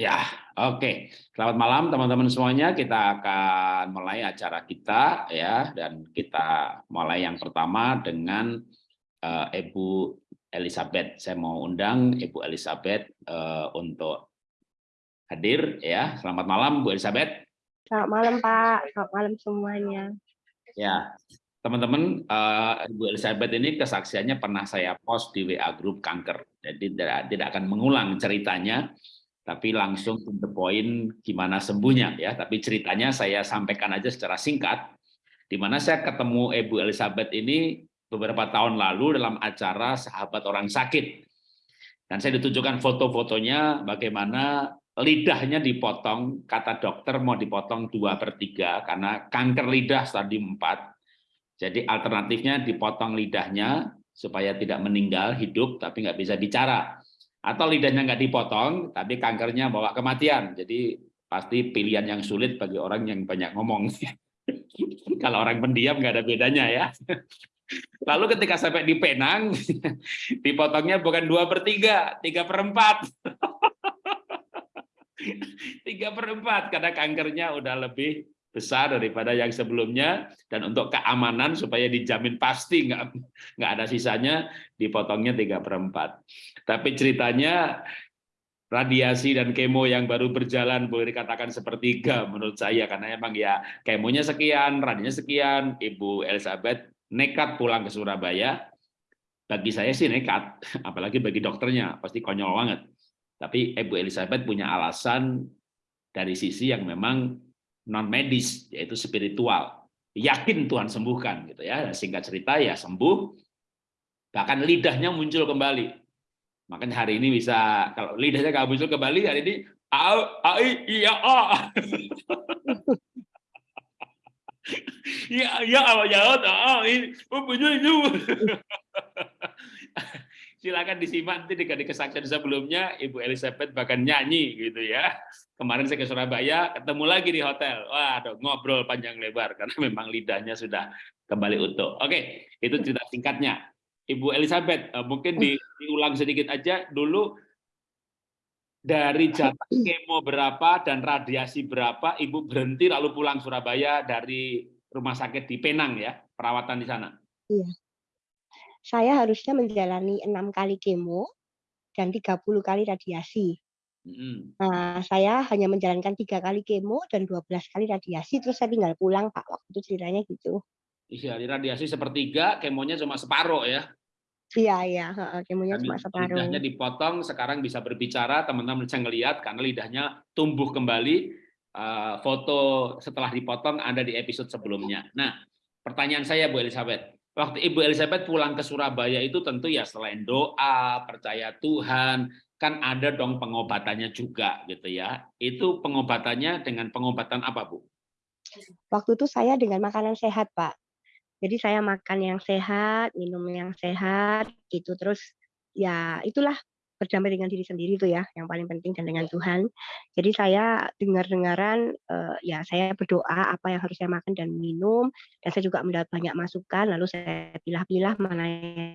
Ya, oke. Selamat malam teman-teman semuanya. Kita akan mulai acara kita ya dan kita mulai yang pertama dengan uh, Ibu Elizabeth. Saya mau undang Ibu Elizabeth uh, untuk hadir ya. Selamat malam Bu Elizabeth. Selamat malam Pak. Selamat malam semuanya. Ya, teman-teman uh, Ibu Elizabeth ini kesaksiannya pernah saya post di WA grup kanker. Jadi tidak tidak akan mengulang ceritanya tapi langsung to the point gimana sembuhnya ya. Tapi ceritanya saya sampaikan aja secara singkat, di mana saya ketemu Ibu Elizabeth ini beberapa tahun lalu dalam acara sahabat orang sakit. Dan saya ditunjukkan foto-fotonya bagaimana lidahnya dipotong, kata dokter mau dipotong dua per tiga karena kanker lidah stadium 4. Jadi alternatifnya dipotong lidahnya supaya tidak meninggal, hidup, tapi nggak bisa bicara atau lidahnya nggak dipotong tapi kankernya bawa kematian. Jadi pasti pilihan yang sulit bagi orang yang banyak ngomong. Kalau orang pendiam nggak ada bedanya ya. Lalu ketika sampai di Penang dipotongnya bukan dua per tiga tiga per empat. Tiga per empat karena kankernya udah lebih besar daripada yang sebelumnya dan untuk keamanan supaya dijamin pasti nggak nggak ada sisanya dipotongnya tiga perempat tapi ceritanya radiasi dan kemo yang baru berjalan boleh dikatakan sepertiga menurut saya karena emang ya kemonya sekian radinya sekian Ibu Elizabeth nekat pulang ke Surabaya. Bagi saya sih nekat apalagi bagi dokternya pasti konyol banget. Tapi Ibu Elizabeth punya alasan dari sisi yang memang non medis yaitu spiritual yakin Tuhan sembuhkan gitu ya singkat cerita ya sembuh bahkan lidahnya muncul kembali makanya hari ini bisa kalau lidahnya nggak muncul kembali hari ini a iya a ya ya ya ah oh itu silakan disimak nanti di kesaksian sebelumnya Ibu Elizabeth bahkan nyanyi gitu ya. Kemarin saya ke Surabaya ketemu lagi di hotel. Wah, ada ngobrol panjang lebar karena memang lidahnya sudah kembali utuh. Oke, itu cerita singkatnya. Ibu Elizabeth, eh, mungkin di, diulang sedikit aja dulu dari jatah kemo berapa dan radiasi berapa, Ibu berhenti lalu pulang Surabaya dari rumah sakit di Penang ya, perawatan di sana. Iya saya harusnya menjalani enam kali kemo dan 30 kali radiasi. Nah, saya hanya menjalankan tiga kali kemo dan 12 kali radiasi, terus saya tinggal pulang, Pak. Waktu itu ceritanya gitu. Iya, radiasi sepertiga, kemonya cuma separuh ya? Iya, iya, kemonya cuma separuh. Lidahnya dipotong, sekarang bisa berbicara, teman-teman bisa ngelihat karena lidahnya tumbuh kembali. Uh, foto setelah dipotong ada di episode sebelumnya. Nah, pertanyaan saya Bu Elizabeth, Waktu Ibu Elizabeth pulang ke Surabaya itu tentu ya selain doa, percaya Tuhan, kan ada dong pengobatannya juga gitu ya. Itu pengobatannya dengan pengobatan apa, Bu? Waktu itu saya dengan makanan sehat, Pak. Jadi saya makan yang sehat, minum yang sehat, gitu. Terus ya itulah berdamai dengan diri sendiri itu ya yang paling penting dan dengan Tuhan. Jadi saya dengar-dengaran uh, ya saya berdoa apa yang harus saya makan dan minum dan saya juga mendapat banyak masukan lalu saya pilah-pilah mana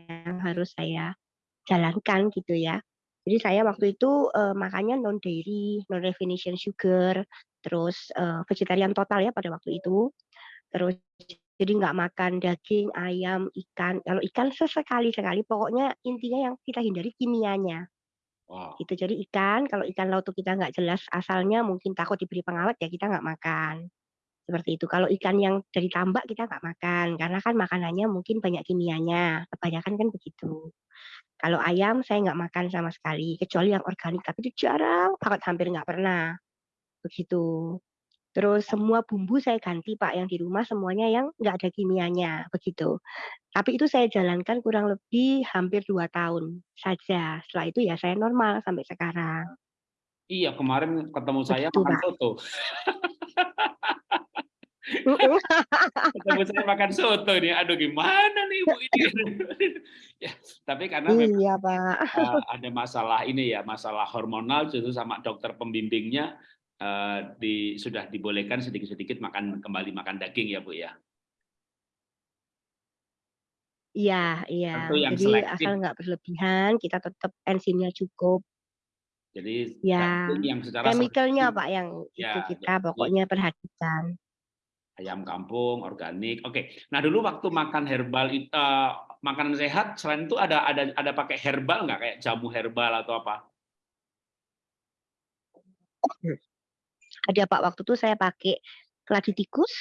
yang harus saya jalankan gitu ya. Jadi saya waktu itu uh, makannya non dairy, non refination sugar, terus uh, vegetarian total ya pada waktu itu. Terus jadi nggak makan daging, ayam, ikan. Kalau ikan sesekali-sekali, pokoknya intinya yang kita hindari kimianya. Wow. Itu jadi ikan, kalau ikan laut kita nggak jelas asalnya mungkin takut diberi pengawet ya kita nggak makan. Seperti itu. Kalau ikan yang dari tambak kita nggak makan karena kan makanannya mungkin banyak kimianya. Kebanyakan kan begitu. Kalau ayam saya nggak makan sama sekali kecuali yang organik tapi itu jarang banget hampir nggak pernah. Begitu. Terus semua bumbu saya ganti Pak, yang di rumah semuanya yang nggak ada kimianya, begitu. Tapi itu saya jalankan kurang lebih hampir dua tahun saja. Setelah itu ya saya normal sampai sekarang. Iya, kemarin ketemu saya begitu, makan Pak. soto. ketemu saya makan soto nih, aduh gimana nih Ibu ini? ya, tapi karena iya, Pak. Ada masalah ini ya, masalah hormonal justru sama dokter pembimbingnya Eh, di, sudah dibolehkan sedikit-sedikit makan kembali makan daging ya Bu ya? Iya iya. Tentu yang Jadi selektif. asal nggak berlebihan, kita tetap enzimnya cukup. Jadi Ya, yang secara chemical-nya Pak yang itu Ya, kita jadi pokoknya perhatikan. ayam kampung, organik. Oke. Nah, dulu waktu makan herbal it eee, makanan sehat selain itu ada ada ada pakai herbal nggak kayak jamu herbal atau apa? Ada Pak, waktu itu saya pakai keladi tikus,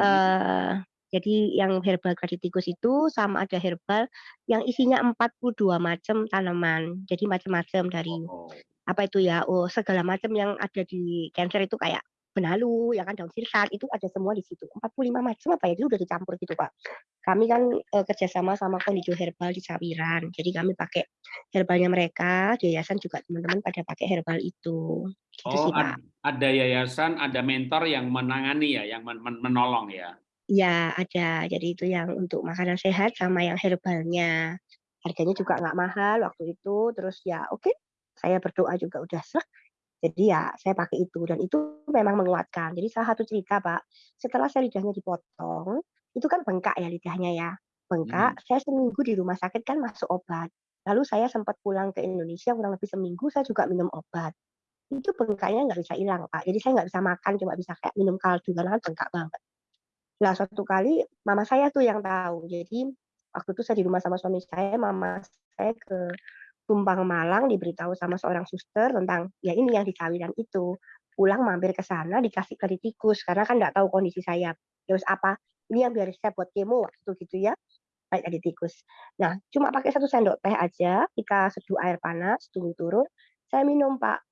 eee, jadi yang herbal keladi tikus itu sama ada herbal yang isinya 42 macam tanaman. Jadi macam-macam dari Oh. apa itu ya, oh segala macam yang ada di Cancer itu kayak benalu, ya kan, daun sirsak, itu ada semua di situ. 45 macam apa ya, itu udah dicampur gitu, Pak. Kami kan, eee, kerjasama sama Kondijo Herbal di Sawiran, jadi kami pakai herbalnya mereka, di yayasan juga teman-teman pada pakai herbal itu, gitu Oh, sih, Pak. ad ada yayasan, ada mentor yang menangani ya, yang men men menolong ya? Iya, ada. Jadi itu yang untuk makanan sehat sama yang herbalnya. Harganya juga nggak mahal waktu itu, terus ya oke, saya berdoa juga udah sreg, jadi ya saya pakai itu, dan itu memang menguatkan. Jadi salah satu cerita, Pak, setelah saya lidahnya dipotong, itu kan bengkak ya lidahnya ya, bengkak, saya seminggu di rumah sakit kan masuk obat. Lalu saya sempat pulang ke Indonesia kurang lebih seminggu, saya juga minum obat. Itu bengkaknya nggak bisa hilang, Pak. Jadi saya nggak bisa makan, cuma bisa kayak minum kaldu karena kan bengkak banget. Nah, suatu kali mama saya tuh yang tahu. Jadi waktu itu saya di rumah sama suami saya, mama saya ke Tumpang, Malang, diberitahu sama seorang suster tentang ya ini yang di Sawiran itu. Pulang mampir ke sana dikasih keladi tikus, karena kan nggak tahu kondisi saya. Ya wis apa, ini yang biar saya buat kemo waktu itu gitu ya, pakai keladi tikus. Nah, cuma pakai 1 sendok teh aja, kita seduh air panas, tunggu turun, saya minum, Pak.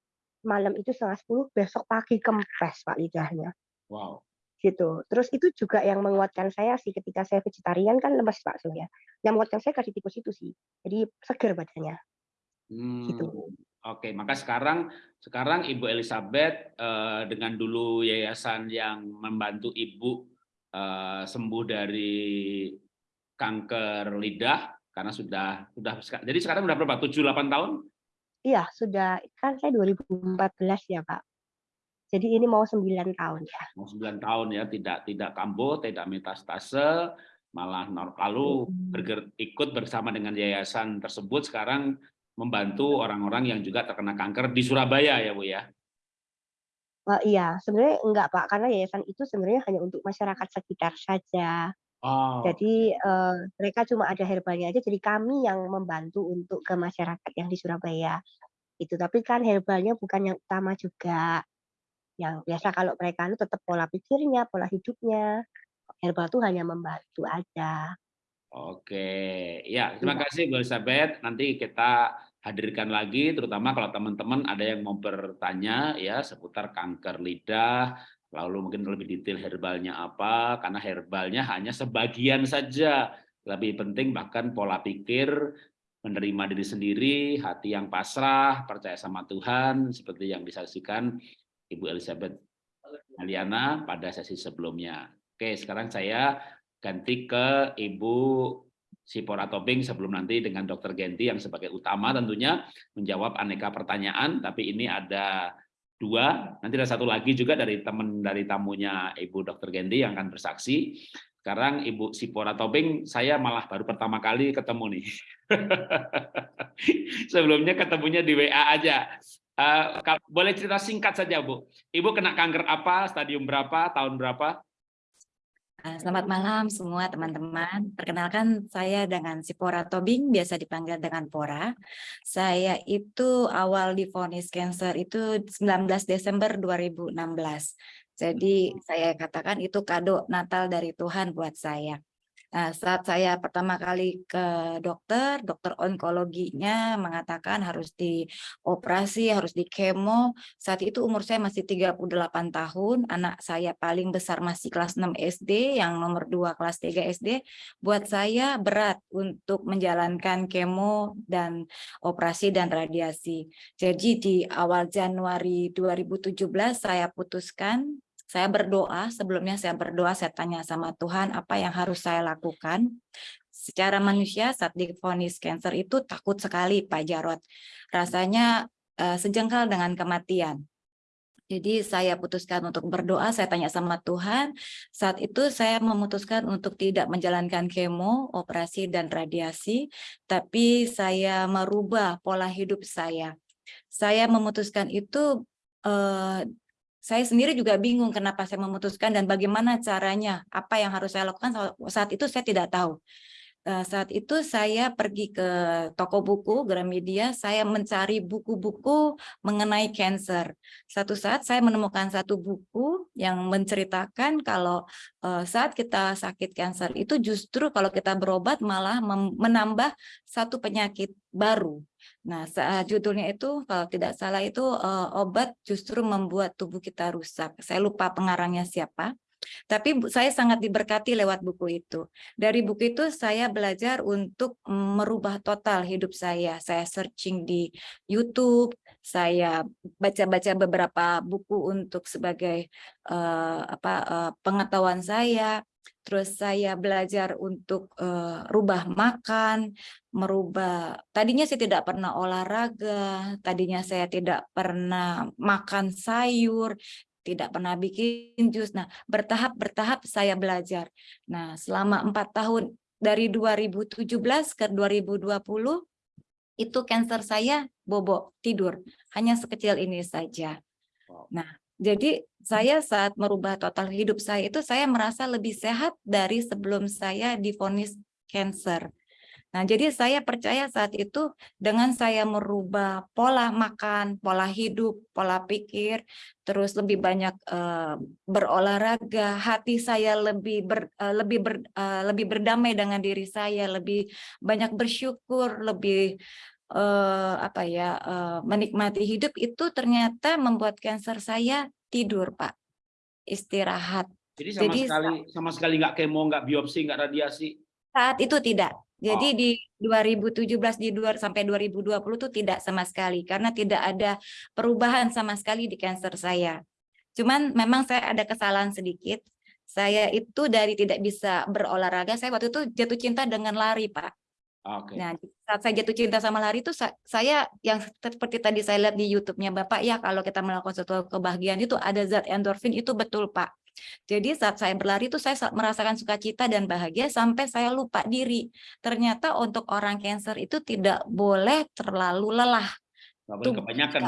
Malam itu 09.30, besok pagi kempes, Pak, lidahnya. Wow. Gitu. Terus itu juga yang menguatkan saya sih ketika saya vegetarian kan lemes, Pak, sebenarnya. Yang menguatkan saya keladi tikus itu sih, jadi seger badannya. Mmm, Gitu. oke. Maka sekarang sekarang Ibu Elizabeth, eee, dengan dulu yayasan yang membantu Ibu, eee, sembuh dari kanker lidah, karena sudah sudah jadi sekarang udah berapa? 7, 8 tahun? Iya, sudah kan saya 2014 ya, Pak. Jadi ini mau 9 tahun ya. Mau 9 tahun ya, tidak tidak kambuh, tidak metastase, malah lalu Mhm. berger ikut bersama dengan yayasan tersebut sekarang membantu orang-orang yang juga terkena kanker di Surabaya ya, Bu, ya? Eee, iya, sebenarnya enggak, Pak, karena yayasan itu sebenarnya hanya untuk masyarakat sekitar saja. Oh, Jadi, eee, mereka cuma ada herbalnya aja, jadi kami yang membantu untuk ke masyarakat yang di Surabaya, itu. Tapi kan herbalnya bukan yang utama juga. Yang biasa kalau mereka anu tetap pola pikirnya, pola hidupnya, herbal tuh hanya membantu aja. Oke. Ya, terima kasih Bu Elizabeth, nanti kita hadirkan lagi, terutama kalau teman-teman ada yang mau bertanya ya, seputar kanker lidah, lalu mungkin lebih detail herbalnya apa, karena herbalnya hanya sebagian saja. Lebih penting bahkan pola pikir, menerima diri sendiri, hati yang pasrah, percaya sama Tuhan, seperti yang disaksikan Ibu Elizabeth Maliana pada sesi sebelumnya. Oke, sekarang saya ganti ke Ibu Sipora Tobing sebelum nanti dengan Dokter Genti yang sebagai utama tentunya menjawab aneka pertanyaan, tapi ini ada 2, nanti ada 1 lagi juga dari teman dari tamunya Ibu Dokter Genti yang akan bersaksi. Sekarang Ibu Sipora Tobing, saya malah baru pertama kali ketemu nih. Sebelumnya ketemunya di WA aja. Kal boleh cerita singkat saja, Bu. Ibu kena kanker apa, stadium berapa, tahun berapa? Eee, selamat malam semua teman-teman. Perkenalkan saya dengan Sipora Tobing, biasa dipanggil dengan Pora. Saya itu awal divonis kanker itu 19 Desember 2016. Jadi saya katakan itu kado Natal dari Tuhan buat saya. Nah, saat saya pertama kali ke dokter, dokter onkologinya mengatakan harus dioperasi, harus dikemo. Saat itu umur saya masih 38 tahun, anak saya paling besar masih kelas 6 SD, yang nomor 2 kelas 3 SD. Buat saya berat untuk menjalankan kemo dan operasi dan radiasi. Jadi di awal Januari 2017 saya putuskan saya berdoa, sebelumnya saya berdoa, saya tanya sama Tuhan apa yang harus saya lakukan. Secara manusia saat divonis kanker itu takut sekali Pak Jarot. Rasanya uh, sejengkal dengan kematian. Jadi saya putuskan untuk berdoa, saya tanya sama Tuhan. Saat itu saya memutuskan untuk tidak menjalankan kemo, operasi, dan radiasi, tapi saya merubah pola hidup saya. saya memutuskan itu eh, saya sendiri juga bingung kenapa saya memutuskan dan bagaimana caranya, apa yang harus saya lakukan saat itu saya tidak tahu. Eh, saat itu saya pergi ke toko buku Gramedia, saya mencari buku-buku mengenai cancer. Satu saat saya menemukan satu buku yang menceritakan kalau eh, saat kita sakit cancer itu justru kalau kita berobat malah menambah satu penyakit baru. Nah, saat judulnya itu kalau tidak salah itu eh, obat justru membuat tubuh kita rusak. Saya lupa pengarangnya siapa. Tapi saya sangat diberkati lewat buku itu. Dari buku itu saya belajar untuk merubah total hidup saya. Saya searching di YouTube, saya baca-baca beberapa buku untuk sebagai uh, apa uh, pengetahuan saya. Terus saya belajar untuk uh, rubah makan, merubah. Tadinya saya tidak pernah olahraga, tadinya saya tidak pernah makan sayur, tidak pernah bikin jus. Nah, bertahap-bertahap saya belajar. Nah, selama empat tahun dari 2017 ke 2020 itu cancer saya bobok tidur hanya sekecil ini saja. Nah, jadi saya saat merubah total hidup saya itu saya merasa lebih sehat dari sebelum saya divonis cancer. Nah, jadi saya percaya saat itu dengan saya merubah pola makan, pola hidup, pola pikir, terus lebih banyak uh, berolahraga, hati saya lebih ber, uh, lebih ber, uh, lebih berdamai dengan diri saya, lebih banyak bersyukur, lebih uh, apa ya, uh, menikmati hidup itu ternyata membuat kanker saya tidur, Pak. Istirahat. Jadi sama Jadi, sekali sama sekali nggak kemo, nggak biopsi, nggak radiasi. Saat itu tidak. Jadi oh. di 2017 di 2 sampai 2020 itu tidak sama sekali karena tidak ada perubahan sama sekali di cancer saya. Cuman memang saya ada kesalahan sedikit. Saya itu dari tidak bisa berolahraga, saya waktu itu jatuh cinta dengan lari, Pak. Okay. Nah, saat saya jatuh cinta sama lari itu saya yang seperti tadi saya lihat di YouTube-nya Bapak ya, kalau kita melakukan suatu kebahagiaan itu ada zat endorfin itu betul, Pak. Jadi saat saya berlari itu saya merasakan sukacita dan bahagia sampai saya lupa diri. Ternyata untuk orang cancer itu tidak boleh terlalu lelah. Boleh kebanyakan,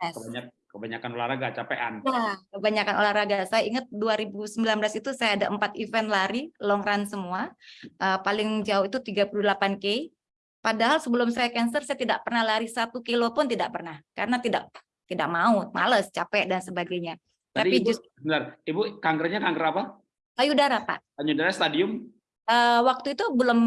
ya. kebanyakan, kebanyakan olahraga, capean. Nah, kebanyakan olahraga. Saya ingat 2019 itu saya ada empat event lari, long run semua. Uh, paling jauh itu 38K. Padahal sebelum saya cancer, saya tidak pernah lari satu kilo pun tidak pernah. Karena tidak tidak mau, males, capek, dan sebagainya. Tadi Tapi Ibu, just... benar, Ibu kankernya kanker apa? Payudara, Pak. Payudara stadium? Uh, waktu itu belum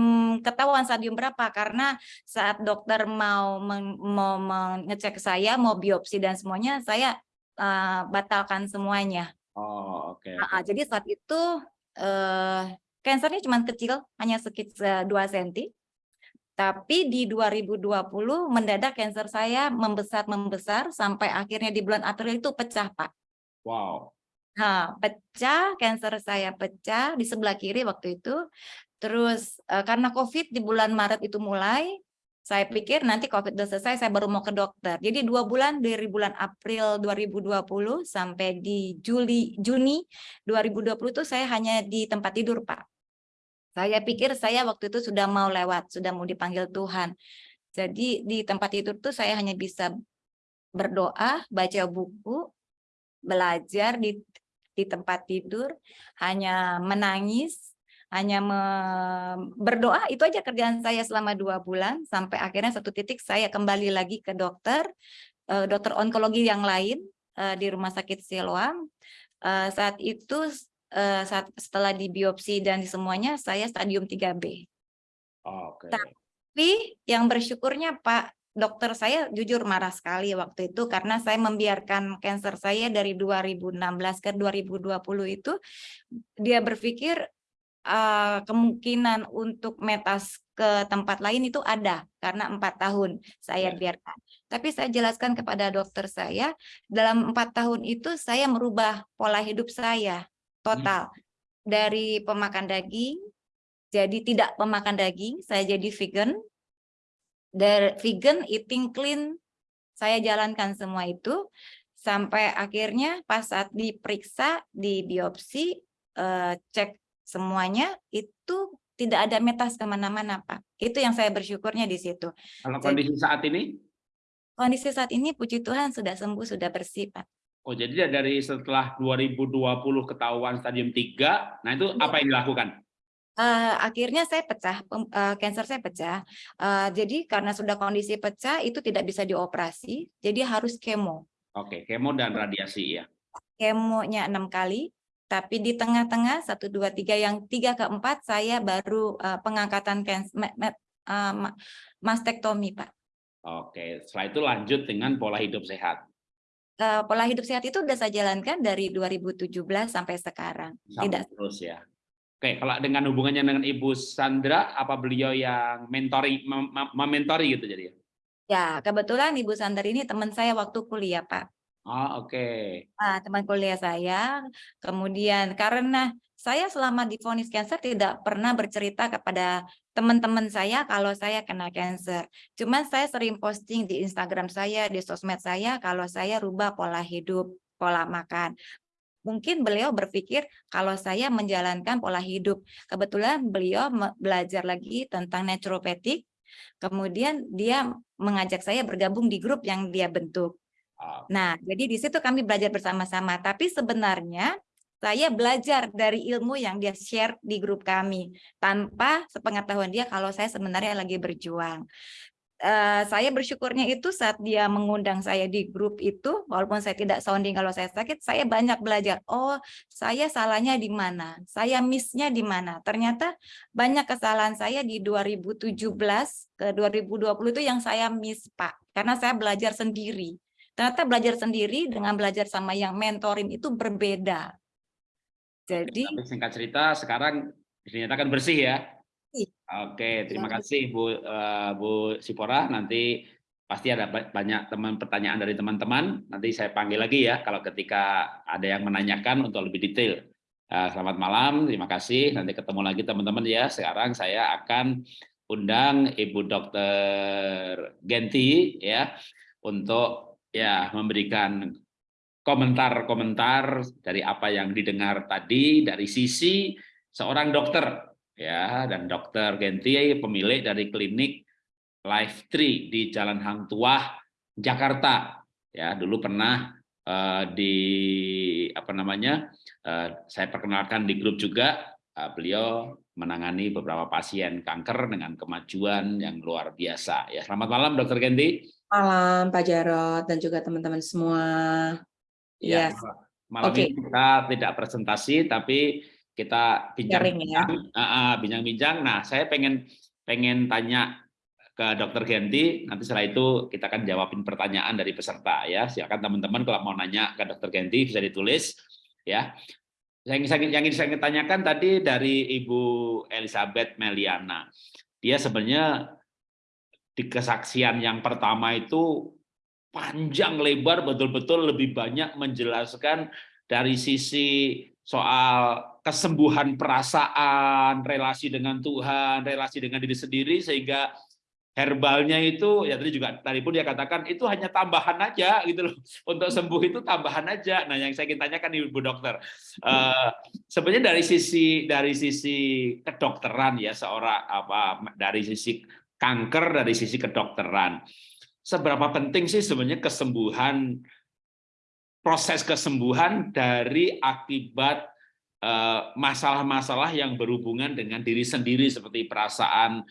ketahuan stadium berapa karena saat dokter mau meng, mau mengecek saya, mau biopsi dan semuanya, saya uh, batalkan semuanya. Oh, oke. Okay, okay. uh, jadi saat itu uh, kansernya cuma kecil, hanya sekitar 2 cm. Tapi di 2020 mendadak kanker saya membesar-membesar sampai akhirnya di bulan April itu pecah, Pak. Wow. Nah, pecah, cancer saya pecah di sebelah kiri waktu itu. Terus uh, karena COVID di bulan Maret itu mulai, saya pikir nanti COVID sudah selesai, saya baru mau ke dokter. Jadi dua bulan dari bulan April 2020 sampai di Juli Juni 2020 itu saya hanya di tempat tidur, Pak. Saya pikir saya waktu itu sudah mau lewat, sudah mau dipanggil Tuhan. Jadi di tempat tidur tuh saya hanya bisa berdoa, baca buku, belajar di di tempat tidur, hanya menangis, hanya me, berdoa, itu aja kerjaan saya selama dua bulan, sampai akhirnya satu titik saya kembali lagi ke dokter, uh, dokter onkologi yang lain uh, di Rumah Sakit Siloam. Uh, saat itu, uh, saat setelah di biopsi dan di semuanya, saya stadium 3B. Oh, okay. Tapi yang bersyukurnya Pak, dokter saya jujur marah sekali waktu itu karena saya membiarkan cancer saya dari 2016 ke 2020 itu dia berpikir uh, kemungkinan untuk metas ke tempat lain itu ada karena empat tahun saya ya. biarkan. Tapi saya jelaskan kepada dokter saya dalam empat tahun itu saya merubah pola hidup saya total hmm. dari pemakan daging jadi tidak pemakan daging saya jadi vegan dari vegan, eating clean, saya jalankan semua itu sampai akhirnya pas saat diperiksa, di biopsi, uh, cek semuanya itu tidak ada metas ke mana-mana Pak. Itu yang saya bersyukurnya di situ. Kalau kondisi Jadi, saat ini? Kondisi saat ini puji Tuhan sudah sembuh, sudah bersih, Pak. Oh, jadi dari setelah 2020 ketahuan stadium 3, nah itu Iya. apa yang dilakukan? Eh, akhirnya saya pecah, eh, cancer saya pecah. Eh, jadi karena sudah kondisi pecah itu tidak bisa dioperasi, jadi harus kemo. Oke, kemo dan radiasi ya. Kemonya enam kali, tapi di tengah-tengah satu dua tiga yang tiga keempat saya baru eh, pengangkatan cancer, mastektomi pak. Oke, setelah itu lanjut dengan pola hidup sehat. Eh, pola hidup sehat itu sudah saya jalankan dari 2017 sampai sekarang. Sampai Tidak terus ya. Oke, kalau dengan hubungannya dengan Ibu Sandra, apa beliau yang mentoring, mem- mem- mementori gitu jadi ya? ya kebetulan Ibu Sandar ini teman saya waktu kuliah pak. Oh, oke. Ah, teman kuliah saya. Kemudian karena saya selama divonis cancer tidak pernah bercerita kepada teman-teman saya kalau saya kena cancer. Cuman saya sering posting di Instagram saya, di sosmed saya kalau saya rubah pola hidup, pola makan. Mungkin beliau berpikir kalau saya menjalankan pola hidup. Kebetulan beliau belajar lagi tentang naturopathic. Kemudian dia mengajak saya bergabung di grup yang dia bentuk. Nah, jadi di situ kami belajar bersama-sama. Tapi sebenarnya saya belajar dari ilmu yang dia share di grup kami tanpa sepengetahuan dia kalau saya sebenarnya lagi berjuang. Eh, saya bersyukurnya itu saat dia mengundang saya di grup itu, walaupun saya tidak sounding kalau saya sakit, saya banyak belajar. Oh, saya salahnya di mana? Saya miss-nya di mana? Ternyata banyak kesalahan saya di 2017 ke 2020 itu yang saya miss, Pak. Karena saya belajar sendiri. Ternyata belajar sendiri dengan belajar sama yang mentorin itu berbeda. Jadi, tapi singkat cerita sekarang dinyatakan bersih ya. Oke, terima kasih Bu eh, Bu Sipora. Nanti pasti ada ba- banyak teman pertanyaan dari teman-teman. Nanti saya panggil lagi ya kalau ketika ada yang menanyakan untuk lebih detail. Eh, selamat malam, terima kasih. Nanti ketemu lagi teman-teman ya. Sekarang saya akan undang Ibu Dokter Genti ya untuk ya memberikan komentar-komentar dari apa yang didengar tadi dari sisi seorang dokter ya dan dokter Genti pemilik dari klinik Life Tree di Jalan Hang Tuah Jakarta ya dulu pernah eh, di apa namanya eh, saya perkenalkan di grup juga eh, beliau menangani beberapa pasien kanker dengan kemajuan yang luar biasa ya selamat malam dokter Genti Malam Pak Jarot dan juga teman-teman semua. Ya, Yes. malam Oke. ini kita tidak presentasi tapi kita ya. bincang-bincang, bincang-bincang. Nah, saya pengen pengen tanya ke Dokter Genti. Nanti setelah itu kita akan jawabin pertanyaan dari peserta ya. Silakan teman-teman kalau mau nanya ke Dokter Genti bisa ditulis ya. Yang ingin, yang ingin saya tanyakan tadi dari Ibu Elizabeth Meliana. Dia sebenarnya di kesaksian yang pertama itu panjang lebar betul-betul lebih banyak menjelaskan dari sisi soal kesembuhan perasaan, relasi dengan Tuhan, relasi dengan diri sendiri sehingga herbalnya itu ya tadi juga tadi pun dia katakan itu hanya tambahan aja gitu loh untuk sembuh itu tambahan aja. Nah yang saya ingin tanyakan ibu dokter eh, sebenarnya dari sisi dari sisi kedokteran ya seorang apa dari sisi kanker dari sisi kedokteran seberapa penting sih sebenarnya kesembuhan proses kesembuhan dari akibat masalah-masalah yang berhubungan dengan diri sendiri seperti perasaan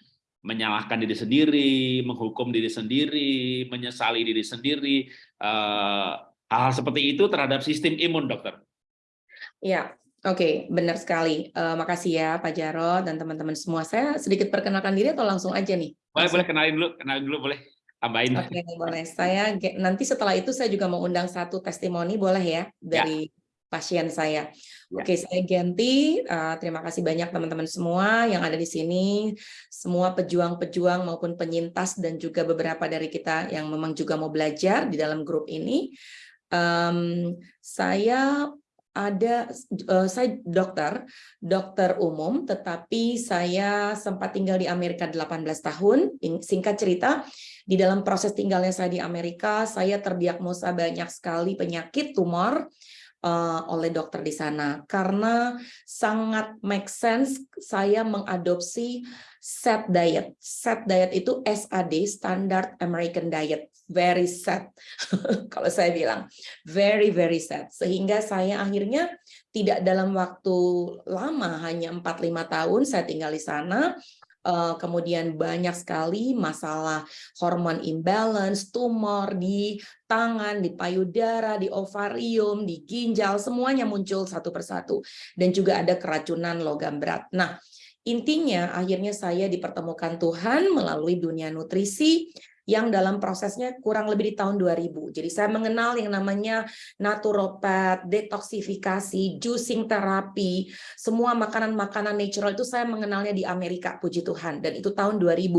menyalahkan diri sendiri, menghukum diri sendiri, menyesali diri sendiri, eh, hal-hal seperti itu terhadap sistem imun, dokter. Ya, oke, benar sekali. Eh, makasih ya Pak Jarot dan teman-teman semua. Saya sedikit perkenalkan diri atau langsung aja nih? Boleh, Langsung. boleh kenalin dulu, kenalin dulu boleh. Tambahin. Oke, boleh. Saya nanti setelah itu saya juga mau undang satu testimoni, boleh ya, dari pasien saya. Ya. Oke, saya Genti. Eh, terima kasih banyak teman-teman semua yang ada di sini, semua pejuang-pejuang maupun penyintas dan juga beberapa dari kita yang memang juga mau belajar di dalam grup ini. Em, saya ada, eh, saya dokter, dokter umum, tetapi saya sempat tinggal di Amerika 18 tahun. In- Singkat cerita, di dalam proses tinggalnya saya di Amerika, saya terdiagnosa banyak sekali penyakit tumor, uh, oleh dokter di sana karena sangat make sense saya mengadopsi set diet. Set diet itu SAD, Standard American Diet. Very set, kalau saya bilang. Very, very set. Sehingga saya akhirnya tidak dalam waktu lama, hanya 4-5 tahun saya tinggal di sana, kemudian banyak sekali masalah hormon imbalance, tumor di tangan, di payudara, di ovarium, di ginjal, semuanya muncul satu persatu. Dan juga ada keracunan logam berat. Nah, intinya akhirnya saya dipertemukan Tuhan melalui dunia nutrisi, yang dalam prosesnya kurang lebih di tahun 2000. Jadi saya mengenal yang namanya naturopat, detoksifikasi, juicing terapi, semua makanan-makanan natural itu saya mengenalnya di Amerika, puji Tuhan. Dan itu tahun 2000.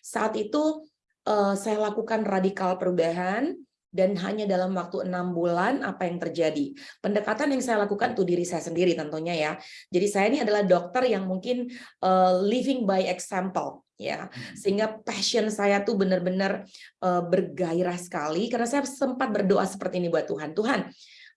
Saat itu uh, saya lakukan radikal perubahan, dan hanya dalam waktu enam bulan apa yang terjadi. Pendekatan yang saya lakukan tuh diri saya sendiri tentunya ya. Jadi saya ini adalah dokter yang mungkin uh, living by example ya hmm. sehingga passion saya tuh benar-benar uh, bergairah sekali karena saya sempat berdoa seperti ini buat Tuhan Tuhan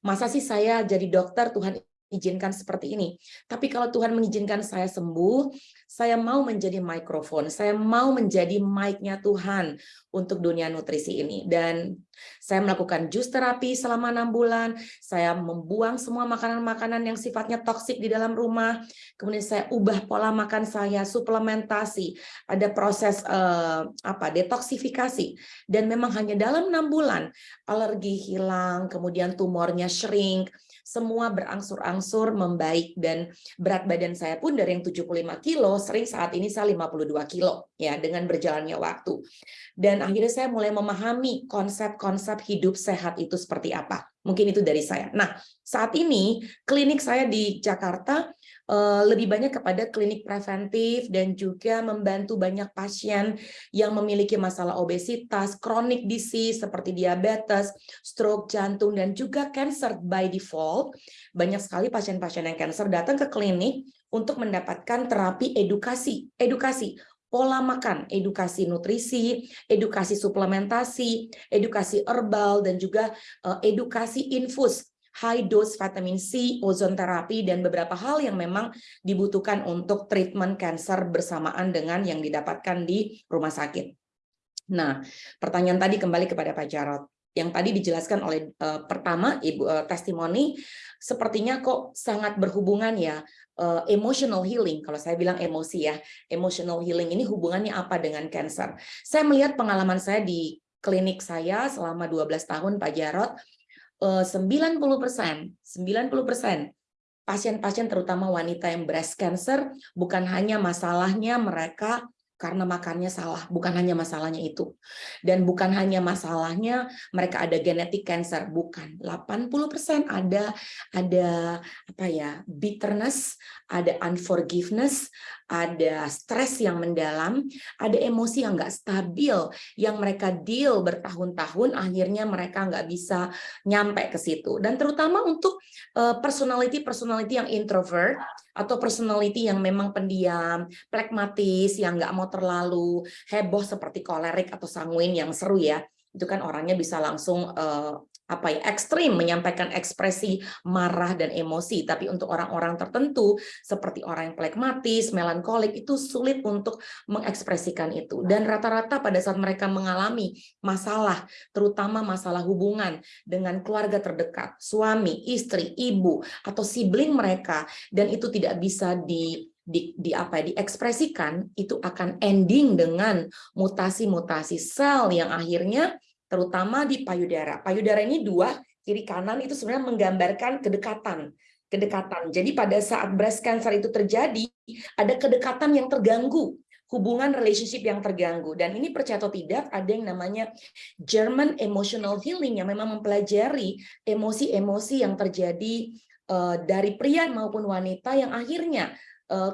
masa sih saya jadi dokter Tuhan izinkan seperti ini. Tapi kalau Tuhan mengizinkan saya sembuh, saya mau menjadi mikrofon, saya mau menjadi mic-nya Tuhan untuk dunia nutrisi ini. Dan saya melakukan jus terapi selama enam bulan, saya membuang semua makanan-makanan yang sifatnya toksik di dalam rumah, kemudian saya ubah pola makan saya, suplementasi, ada proses uh, apa detoksifikasi, dan memang hanya dalam enam bulan alergi hilang, kemudian tumornya shrink, semua berangsur-angsur membaik dan berat badan saya pun dari yang 75 kilo sering saat ini saya 52 kilo ya dengan berjalannya waktu. Dan akhirnya saya mulai memahami konsep-konsep hidup sehat itu seperti apa. Mungkin itu dari saya. Nah, saat ini klinik saya di Jakarta Eh, lebih banyak kepada klinik preventif dan juga membantu banyak pasien yang memiliki masalah obesitas, chronic disease seperti diabetes, stroke, jantung, dan juga cancer by default. Banyak sekali pasien-pasien yang cancer datang ke klinik untuk mendapatkan terapi edukasi, edukasi pola makan, edukasi nutrisi, edukasi suplementasi, edukasi herbal, dan juga uh, edukasi infus high dose vitamin C, ozon terapi, dan beberapa hal yang memang dibutuhkan untuk treatment cancer bersamaan dengan yang didapatkan di rumah sakit. Nah, pertanyaan tadi kembali kepada Pak Jarot. Yang tadi dijelaskan oleh uh, pertama Ibu uh, testimoni, sepertinya kok sangat berhubungan ya uh, emotional healing. Kalau saya bilang emosi ya, emotional healing ini hubungannya apa dengan cancer? Saya melihat pengalaman saya di klinik saya selama 12 tahun Pak Jarot, 90 persen, 90 persen pasien-pasien terutama wanita yang breast cancer bukan hanya masalahnya mereka karena makannya salah, bukan hanya masalahnya itu. Dan bukan hanya masalahnya mereka ada genetic cancer, bukan. 80% ada ada apa ya, bitterness, ada unforgiveness, ada stres yang mendalam, ada emosi yang nggak stabil, yang mereka deal bertahun-tahun, akhirnya mereka nggak bisa nyampe ke situ. Dan terutama untuk eh, personality-personality yang introvert, atau personality yang memang pendiam, pragmatis, yang nggak mau terlalu heboh seperti kolerik atau sanguin yang seru ya, itu kan orangnya bisa langsung uh, apa ya ekstrim menyampaikan ekspresi marah dan emosi. Tapi untuk orang-orang tertentu seperti orang yang plekmatis, melankolik itu sulit untuk mengekspresikan itu. Dan rata-rata pada saat mereka mengalami masalah terutama masalah hubungan dengan keluarga terdekat suami, istri, ibu atau sibling mereka dan itu tidak bisa di di, di apa ya, diekspresikan itu akan ending dengan mutasi-mutasi sel yang akhirnya terutama di payudara. Payudara ini dua, kiri kanan itu sebenarnya menggambarkan kedekatan. Kedekatan. Jadi pada saat breast cancer itu terjadi, ada kedekatan yang terganggu, hubungan relationship yang terganggu. Dan ini percaya atau tidak, ada yang namanya German Emotional Healing yang memang mempelajari emosi-emosi yang terjadi uh, dari pria maupun wanita yang akhirnya eh,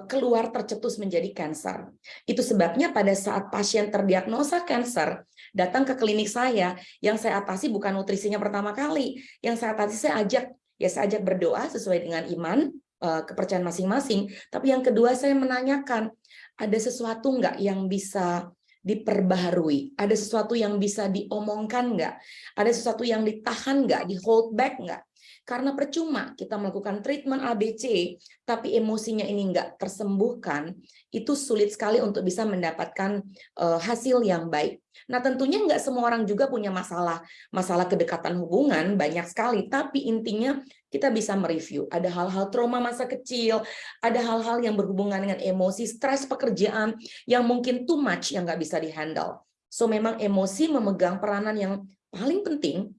keluar tercetus menjadi kanker. Itu sebabnya pada saat pasien terdiagnosa kanker, datang ke klinik saya, yang saya atasi bukan nutrisinya pertama kali, yang saya atasi saya ajak ya saya ajak berdoa sesuai dengan iman eh, kepercayaan masing-masing. Tapi yang kedua saya menanyakan ada sesuatu nggak yang bisa diperbaharui, ada sesuatu yang bisa diomongkan nggak, ada sesuatu yang ditahan nggak, di hold back nggak. Karena percuma kita melakukan treatment ABC, tapi emosinya ini enggak tersembuhkan, itu sulit sekali untuk bisa mendapatkan uh, hasil yang baik. Nah tentunya enggak semua orang juga punya masalah masalah kedekatan hubungan, banyak sekali, tapi intinya kita bisa mereview. Ada hal-hal trauma masa kecil, ada hal-hal yang berhubungan dengan emosi, stres pekerjaan, yang mungkin too much, yang nggak bisa dihandle. So memang emosi memegang peranan yang paling penting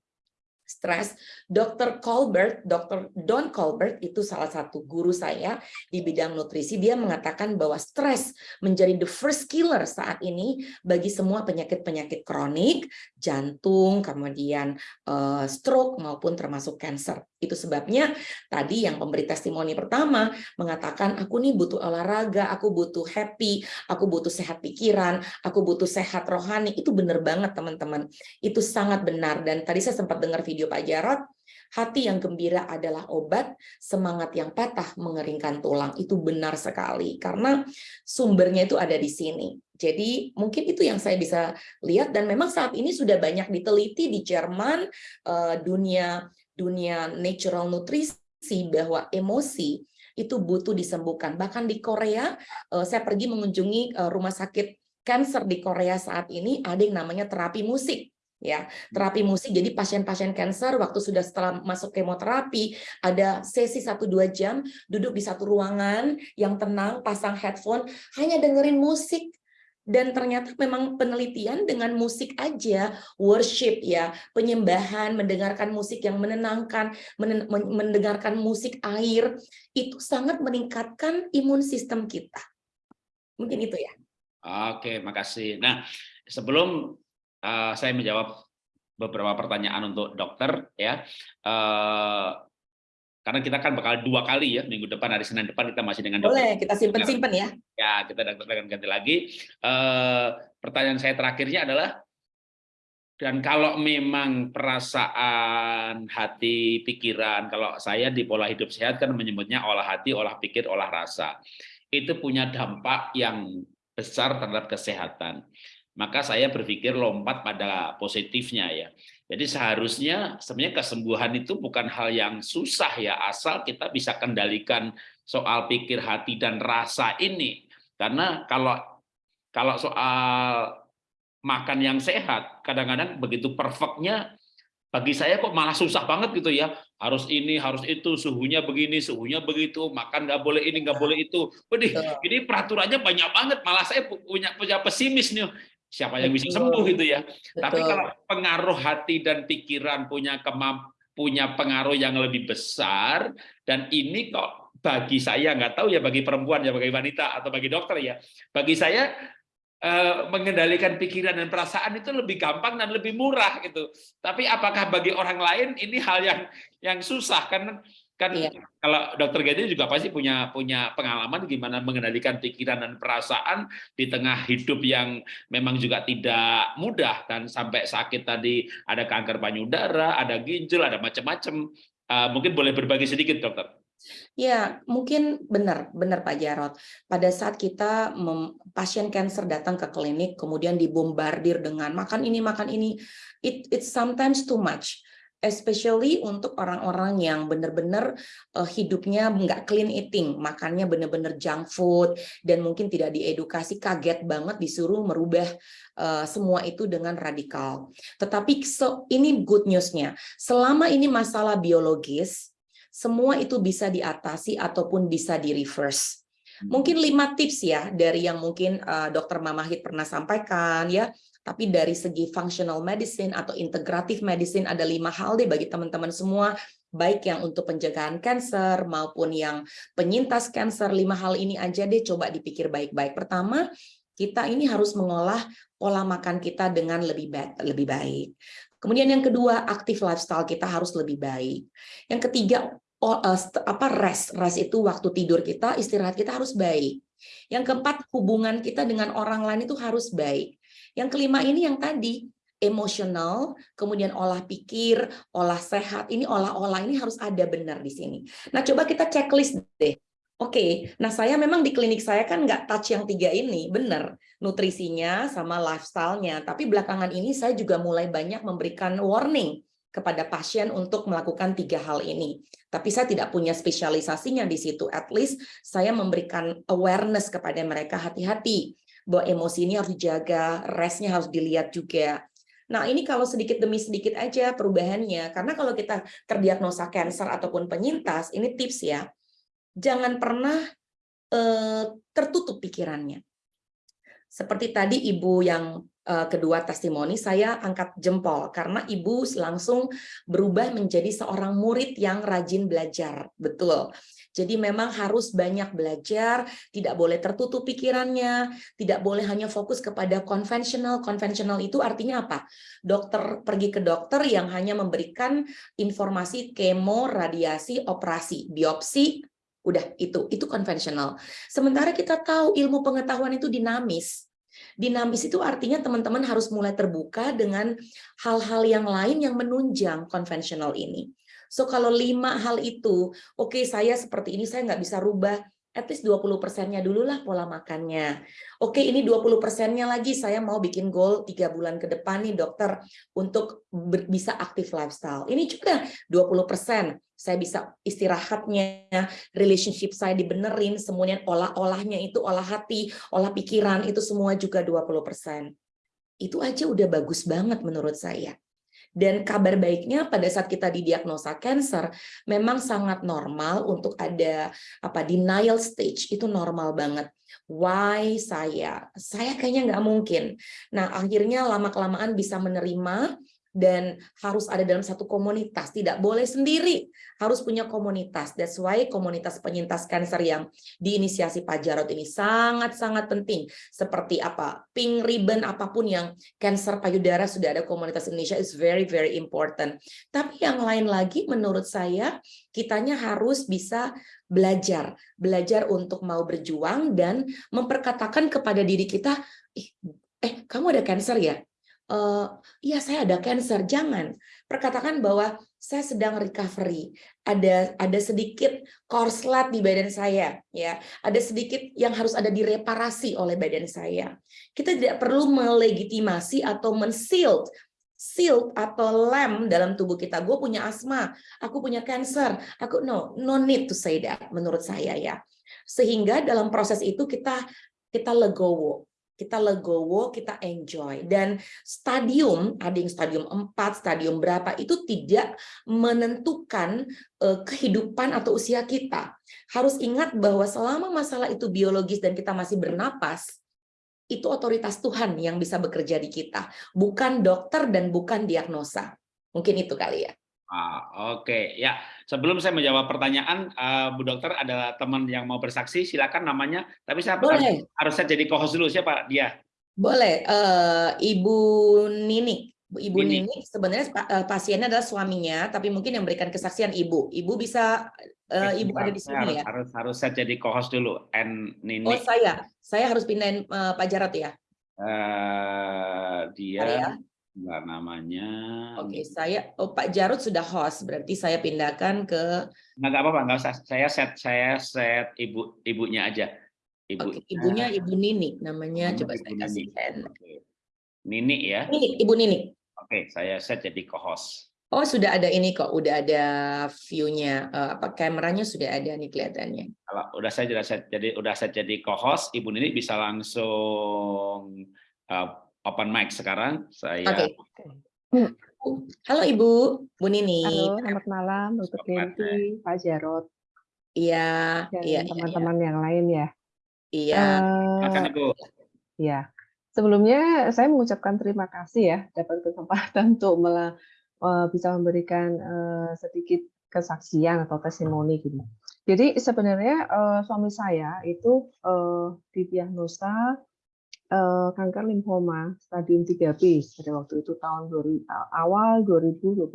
stres, Dr. Colbert, Dr. Don Colbert itu salah satu guru saya di bidang nutrisi. Dia mengatakan bahwa stres menjadi the first killer saat ini bagi semua penyakit-penyakit kronik, jantung, kemudian uh, stroke maupun termasuk cancer. Itu sebabnya tadi yang pemberi testimoni pertama mengatakan aku nih butuh olahraga, aku butuh happy, aku butuh sehat pikiran, aku butuh sehat rohani. Itu benar banget teman-teman. Itu sangat benar dan tadi saya sempat dengar video Pak Jarot, hati yang gembira adalah obat, semangat yang patah mengeringkan tulang. Itu benar sekali, karena sumbernya itu ada di sini. Jadi mungkin itu yang saya bisa lihat, dan memang saat ini sudah banyak diteliti di Jerman, eh, dunia dunia natural nutrisi, bahwa emosi itu butuh disembuhkan. Bahkan di Korea, eh, saya pergi mengunjungi eh, rumah sakit cancer di Korea saat ini, ada yang namanya terapi musik ya terapi musik jadi pasien-pasien cancer waktu sudah setelah masuk kemoterapi ada sesi 1-2 jam duduk di satu ruangan yang tenang pasang headphone hanya dengerin musik dan ternyata memang penelitian dengan musik aja worship ya penyembahan mendengarkan musik yang menenangkan mendengarkan musik air itu sangat meningkatkan imun sistem kita mungkin itu ya oke makasih nah sebelum uh, saya menjawab beberapa pertanyaan untuk dokter ya. Uh, karena kita kan bakal dua kali ya minggu depan hari Senin depan kita masih dengan dokter. Boleh kita simpen simpen ya. Ya kita akan ganti lagi. Uh, pertanyaan saya terakhirnya adalah dan kalau memang perasaan hati pikiran kalau saya di pola hidup sehat kan menyebutnya olah hati olah pikir olah rasa itu punya dampak yang besar terhadap kesehatan maka saya berpikir lompat pada positifnya ya. Jadi seharusnya sebenarnya kesembuhan itu bukan hal yang susah ya, asal kita bisa kendalikan soal pikir hati dan rasa ini. Karena kalau kalau soal makan yang sehat, kadang-kadang begitu perfectnya bagi saya kok malah susah banget gitu ya harus ini harus itu suhunya begini suhunya begitu makan nggak boleh ini nggak boleh itu Waduh, ini peraturannya banyak banget malah saya punya punya pesimis nih siapa yang bisa sembuh gitu ya. Betul. Tapi kalau pengaruh hati dan pikiran punya kemamp punya pengaruh yang lebih besar dan ini kok bagi saya nggak tahu ya bagi perempuan ya bagi wanita atau bagi dokter ya bagi saya eh, mengendalikan pikiran dan perasaan itu lebih gampang dan lebih murah gitu tapi apakah bagi orang lain ini hal yang yang susah kan kan iya. kalau dokter Gedi juga pasti punya punya pengalaman gimana mengendalikan pikiran dan perasaan di tengah hidup yang memang juga tidak mudah dan sampai sakit tadi ada kanker payudara, ada ginjal, ada macam-macam. Uh, mungkin boleh berbagi sedikit dokter. Ya, mungkin benar, benar Pak Jarot. Pada saat kita mem, pasien kanker datang ke klinik, kemudian dibombardir dengan makan ini, makan ini, it, it's sometimes too much especially untuk orang-orang yang benar-benar uh, hidupnya nggak clean eating, makannya benar-benar junk food, dan mungkin tidak diedukasi, kaget banget disuruh merubah uh, semua itu dengan radikal. Tetapi so, ini good newsnya, selama ini masalah biologis, semua itu bisa diatasi ataupun bisa di reverse. Hmm. Mungkin lima tips ya dari yang mungkin uh, dokter Mamahit pernah sampaikan ya tapi dari segi functional medicine atau integratif medicine ada lima hal deh bagi teman-teman semua, baik yang untuk pencegahan kanker maupun yang penyintas kanker, lima hal ini aja deh coba dipikir baik-baik. Pertama, kita ini harus mengolah pola makan kita dengan lebih baik, lebih baik. Kemudian yang kedua, aktif lifestyle kita harus lebih baik. Yang ketiga, eh, apa rest, rest itu waktu tidur kita, istirahat kita harus baik. Yang keempat, hubungan kita dengan orang lain itu harus baik. Yang kelima ini yang tadi, emosional, kemudian olah pikir, olah sehat, ini olah-olah ini harus ada benar di sini. Nah, coba kita checklist deh. Oke, nah saya memang di klinik saya kan nggak touch yang tiga ini, benar. Nutrisinya sama lifestyle-nya, tapi belakangan ini saya juga mulai banyak memberikan warning kepada pasien untuk melakukan tiga hal ini. Tapi saya tidak punya spesialisasinya di situ. At least saya memberikan awareness kepada mereka hati-hati bahwa emosi ini harus dijaga, restnya harus dilihat juga. Nah ini kalau sedikit demi sedikit aja perubahannya. Karena kalau kita terdiagnosa cancer ataupun penyintas, ini tips ya, jangan pernah eh, tertutup pikirannya. Seperti tadi ibu yang uh, kedua testimoni, saya angkat jempol karena ibu langsung berubah menjadi seorang murid yang rajin belajar. Betul. Jadi memang harus banyak belajar, tidak boleh tertutup pikirannya, tidak boleh hanya fokus kepada konvensional. Konvensional itu artinya apa? Dokter pergi ke dokter yang hanya memberikan informasi kemo, radiasi, operasi, biopsi, udah itu itu konvensional. Sementara kita tahu ilmu pengetahuan itu dinamis. Dinamis itu artinya teman-teman harus mulai terbuka dengan hal-hal yang lain yang menunjang konvensional ini. So kalau lima hal itu, oke okay, saya seperti ini saya nggak bisa rubah, at least 20 persennya dulu lah pola makannya. Oke, ini 20 persennya lagi saya mau bikin goal tiga bulan ke depan nih dokter untuk bisa aktif lifestyle. Ini juga 20 persen. Saya bisa istirahatnya, relationship saya dibenerin, semuanya olah-olahnya itu olah hati, olah pikiran, itu semua juga 20 persen. Itu aja udah bagus banget menurut saya. Dan kabar baiknya pada saat kita didiagnosa cancer, memang sangat normal untuk ada apa denial stage, itu normal banget. Why saya? Saya kayaknya nggak mungkin. Nah, akhirnya lama-kelamaan bisa menerima dan harus ada dalam satu komunitas, tidak boleh sendiri, harus punya komunitas. That's why komunitas penyintas kanker yang diinisiasi Pak Jarot ini sangat-sangat penting. Seperti apa, pink ribbon apa pun yang kanker payudara sudah ada komunitas Indonesia is very very important. Tapi yang lain lagi menurut saya kitanya harus bisa belajar, belajar untuk mau berjuang dan memperkatakan kepada diri kita, eh kamu ada kanker ya? Uh, ya saya ada cancer, jangan. Perkatakan bahwa saya sedang recovery, ada ada sedikit korslet di badan saya, ya, ada sedikit yang harus ada direparasi oleh badan saya. Kita tidak perlu melegitimasi atau mensilt shield atau lem dalam tubuh kita. Gue punya asma, aku punya cancer, aku no, no need to say that menurut saya ya. Sehingga dalam proses itu kita kita legowo, kita legowo, kita enjoy. Dan stadium, ada yang stadium 4, stadium berapa, itu tidak menentukan uh, kehidupan atau usia kita. Harus ingat bahwa selama masalah itu biologis dan kita masih bernapas, itu otoritas Tuhan yang bisa bekerja di kita. Bukan dokter dan bukan diagnosa. Mungkin itu kali ya. Ah, Oke, okay. ya sebelum saya menjawab pertanyaan, uh, Bu Dokter ada teman yang mau bersaksi, silakan namanya. Tapi saya Boleh. harus saya jadi co-host dulu siapa dia? Boleh, uh, Ibu Nini. Ibu Nini, Nini sebenarnya uh, pasiennya adalah suaminya, tapi mungkin yang memberikan kesaksian Ibu. Ibu bisa, uh, Ibu ada di sini harus, ya? Harus harus saya jadi co-host dulu. And Nini. Oh saya, saya harus pindahin uh, Pak Jarot ya? Uh, dia. Maria? Enggak namanya. Oke, saya oh Pak Jarut sudah host, berarti saya pindahkan ke Enggak apa-apa, enggak usah. Saya set saya set ibu ibunya aja. Ibu Oke, ibunya Ibu Nini namanya, coba saya kasih Nini ya. Nini, Ibu Nini. Oke, saya set jadi co-host. Oh, sudah ada ini kok, udah ada view-nya, uh, apa kameranya sudah ada nih kelihatannya. Kalau udah saya sudah set jadi udah saya jadi co-host, Ibu Nini bisa langsung uh, open mic sekarang. Saya okay. Halo Ibu, Bu Nini. Halo, selamat malam, Dr. Genti, Pak Jarot. Iya, dan iya, teman-teman iya. yang lain ya. Iya. Uh, Ibu. Iya. Sebelumnya saya mengucapkan terima kasih ya dapat kesempatan untuk mela, uh, bisa memberikan uh, sedikit kesaksian atau testimoni gitu. Jadi sebenarnya uh, suami saya itu uh, didiagnosa uh, kanker limfoma stadium 3B pada waktu itu tahun 2000, awal 2021.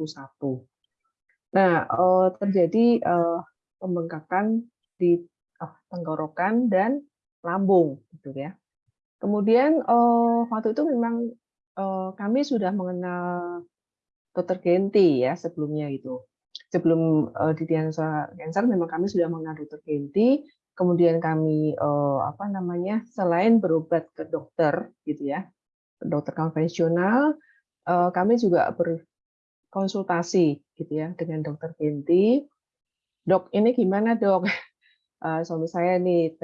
Nah, uh, terjadi uh, pembengkakan di tenggorokan dan lambung, gitu ya. Kemudian waktu itu memang kami sudah mengenal Dr. Genti ya sebelumnya itu. Sebelum uh, didiagnosa kanker, memang kami sudah mengenal Dr. Genti kemudian kami eh, apa namanya selain berobat ke dokter gitu ya dokter konvensional eh, kami juga ber, konsultasi gitu ya dengan dokter Genti. Dok, ini gimana dok? Uh, suami saya nih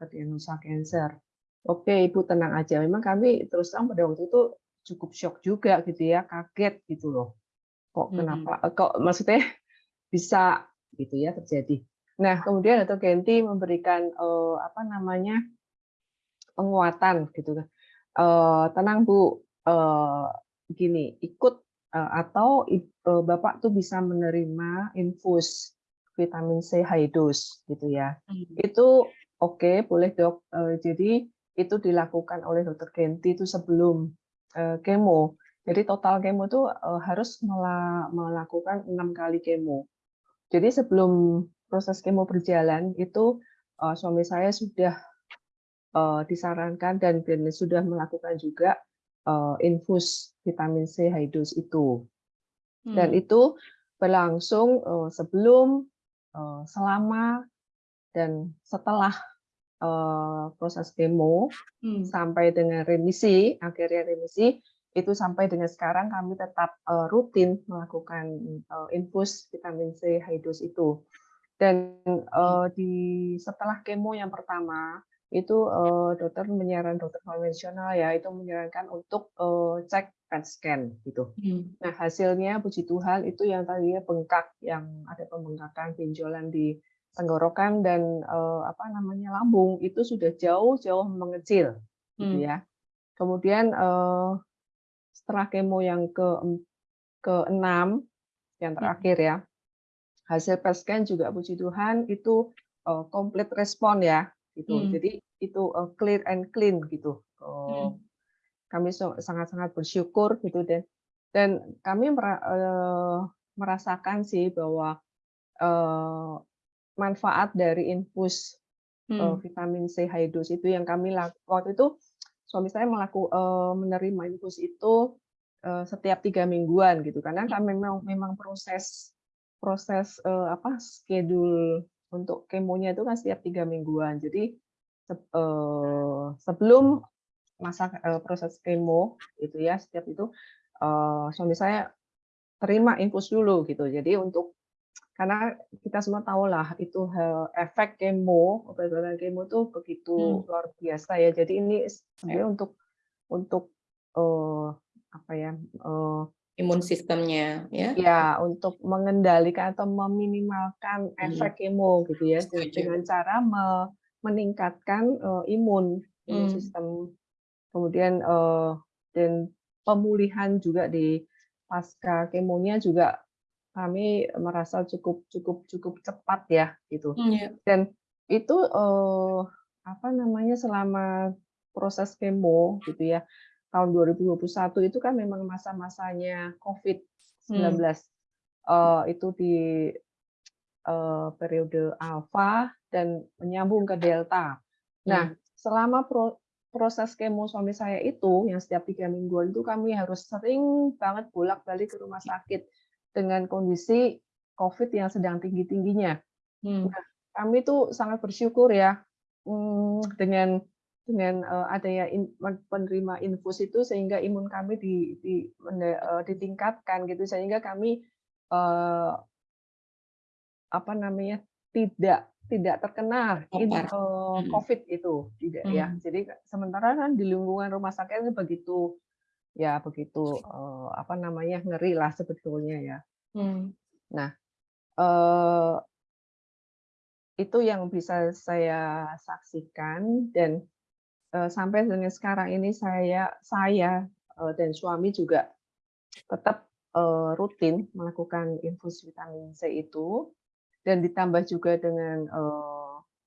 terdiagnosa cancer. Oke, ibu tenang aja. Memang kami terus terang pada waktu itu cukup shock juga gitu ya, kaget gitu loh. Kok kenapa? Hmm. Kok maksudnya bisa gitu ya terjadi. Nah, kemudian dokter Genti memberikan uh, apa namanya penguatan gitu kan. Uh, tenang Bu, uh, gini, ikut uh, atau uh, Bapak tuh bisa menerima infus vitamin C high dose gitu ya. Hmm. Itu oke, okay, boleh Dok. Uh, jadi itu dilakukan oleh dokter Genti itu sebelum uh, kemo. Jadi total kemo itu uh, harus melakukan enam kali kemo. Jadi sebelum proses kemo berjalan itu uh, suami saya sudah uh, disarankan dan, dan sudah melakukan juga uh, infus vitamin C high dose itu. Dan hmm. itu berlangsung uh, sebelum, uh, selama, dan setelah uh, proses kemo hmm. sampai dengan remisi, akhirnya remisi, itu sampai dengan sekarang kami tetap uh, rutin melakukan uh, infus vitamin C high dose itu. Dan uh, di setelah kemo yang pertama itu uh, dokter menyarankan dokter konvensional ya itu menyarankan untuk uh, cek PET scan gitu. Hmm. Nah hasilnya puji Tuhan itu yang tadinya bengkak yang ada pembengkakan benjolan di tenggorokan dan uh, apa namanya lambung itu sudah jauh-jauh mengecil gitu hmm. gitu ya. Kemudian uh, setelah kemo yang ke ke enam yang hmm. terakhir ya hasil PET scan juga puji Tuhan itu uh, komplit respon ya gitu. Hmm. Jadi itu uh, clear and clean gitu. Uh, hmm. Kami sangat-sangat bersyukur gitu dan dan kami mer uh, merasakan sih bahwa uh, manfaat dari infus hmm. uh, vitamin C high dose itu yang kami lakukan waktu itu suami saya melaku, uh, menerima infus itu uh, setiap tiga mingguan gitu karena kami memang memang proses proses uh, apa schedule untuk kemonya itu kan setiap tiga mingguan. Jadi uh, sebelum masa uh, proses kemo itu ya setiap itu uh, suami saya terima infus dulu gitu. Jadi untuk karena kita semua tahu lah itu efek kemo obat-obatan kemo itu begitu hmm. luar biasa ya. Jadi ini sebenarnya ya. untuk untuk uh, apa ya uh, imun sistemnya ya ya untuk mengendalikan atau meminimalkan hmm. efek kemo gitu ya Setuju. dengan cara me meningkatkan uh, imun imun hmm. sistem kemudian uh, dan pemulihan juga di pasca kemonya juga kami merasa cukup cukup cukup cepat ya gitu hmm, yeah. dan itu uh, apa namanya selama proses kemo gitu ya tahun 2021 itu kan memang masa-masanya COVID-19. Hmm. Uh, itu di uh, periode alfa dan menyambung ke delta. Nah, hmm. selama pro, proses kemo suami saya itu yang setiap tiga mingguan itu kami harus sering banget bolak-balik ke rumah sakit dengan kondisi COVID yang sedang tinggi-tingginya. Hmm. Nah, kami tuh sangat bersyukur ya hmm, dengan dengan uh, adanya in, penerima infus itu sehingga imun kami di, di uh, ditingkatkan gitu sehingga kami uh, apa namanya tidak tidak terkena in, uh, COVID itu tidak ya. hmm. ya. Jadi sementara kan di lingkungan rumah sakit itu begitu ya begitu uh, apa namanya ngeri lah sebetulnya ya. Hmm. Nah uh, itu yang bisa saya saksikan dan Eh, sampai dengan sekarang ini saya saya eh, dan suami juga tetap eh, rutin melakukan infus vitamin C itu dan ditambah juga dengan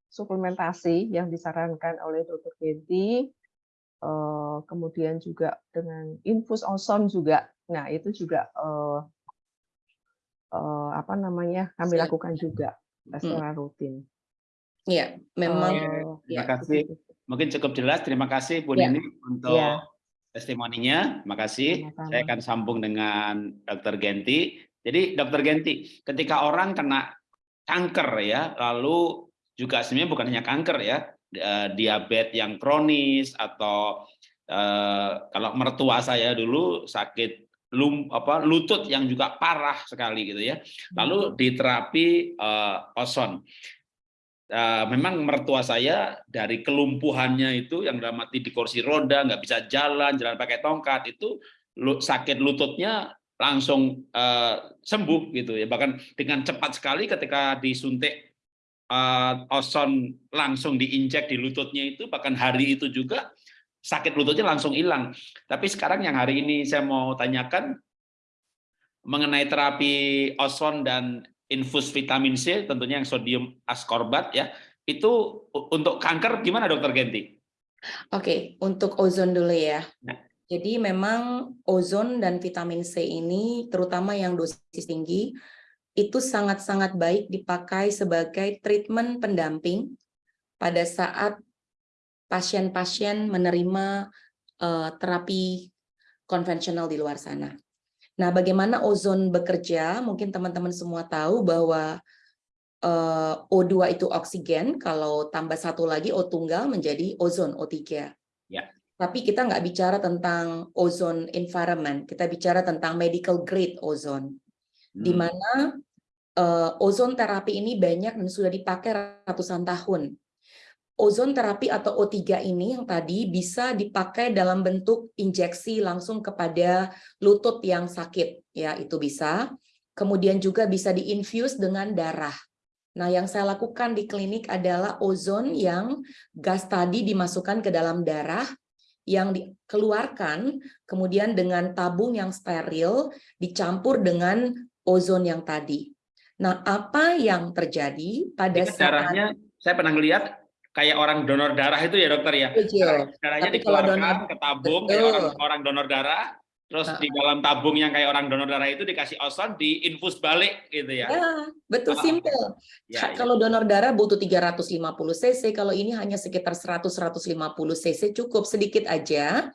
suplementasi yang disarankan oleh dokter Genti, kemudian juga dengan infus ozon juga. Nah itu juga apa namanya kami lakukan juga secara rutin. Iya, memang. Oh, terima ya, kasih. Mungkin cukup jelas. Terima kasih Bu ya. Nini untuk ya. testimoninya. Terima kasih. Sama-sama. Saya akan sambung dengan Dr. Genti. Jadi Dr. Genti, ketika orang kena kanker ya, lalu juga sebenarnya bukan hanya kanker ya, eh, diabetes yang kronis atau eh, kalau mertua saya dulu sakit lum, apa, lutut yang juga parah sekali gitu ya. Lalu di terapi uh, ozon. Uh, memang mertua saya dari kelumpuhannya itu yang dalam mati di kursi roda nggak bisa jalan jalan pakai tongkat itu sakit lututnya langsung uh, sembuh gitu ya bahkan dengan cepat sekali ketika disuntik uh, ozon langsung diinjek di lututnya itu bahkan hari itu juga sakit lututnya langsung hilang. Tapi sekarang yang hari ini saya mau tanyakan mengenai terapi ozon dan infus vitamin C, tentunya yang sodium ascorbat ya, itu untuk kanker gimana dokter Genti? Oke, untuk ozon dulu ya. Nah. Jadi memang ozon dan vitamin C ini, terutama yang dosis tinggi, itu sangat-sangat baik dipakai sebagai treatment pendamping pada saat pasien-pasien menerima uh, terapi konvensional di luar sana. Nah, bagaimana ozon bekerja? Mungkin teman-teman semua tahu bahwa eh, O2 itu oksigen, kalau tambah satu lagi O tunggal menjadi ozon O3. Ya. Tapi kita nggak bicara tentang ozon environment, kita bicara tentang medical grade ozon, hmm. di mana uh, ozon terapi ini banyak dan sudah dipakai ratusan tahun ozon terapi atau O3 ini yang tadi bisa dipakai dalam bentuk injeksi langsung kepada lutut yang sakit. Ya itu bisa. Kemudian juga bisa diinfuse dengan darah. Nah yang saya lakukan di klinik adalah ozon yang gas tadi dimasukkan ke dalam darah yang dikeluarkan kemudian dengan tabung yang steril dicampur dengan ozon yang tadi. Nah apa yang terjadi pada saat darahnya saya pernah lihat kayak orang donor darah itu ya dokter ya. Betul. Darahnya Tapi dikeluarkan donor, ke tabung kayak orang, orang donor darah, terus nah. di dalam tabung yang kayak orang donor darah itu dikasih ozon, diinfus balik gitu ya. Ya, betul oh. simple. Ya, ya. Kalau donor darah butuh 350 cc, kalau ini hanya sekitar 100-150 cc cukup sedikit aja.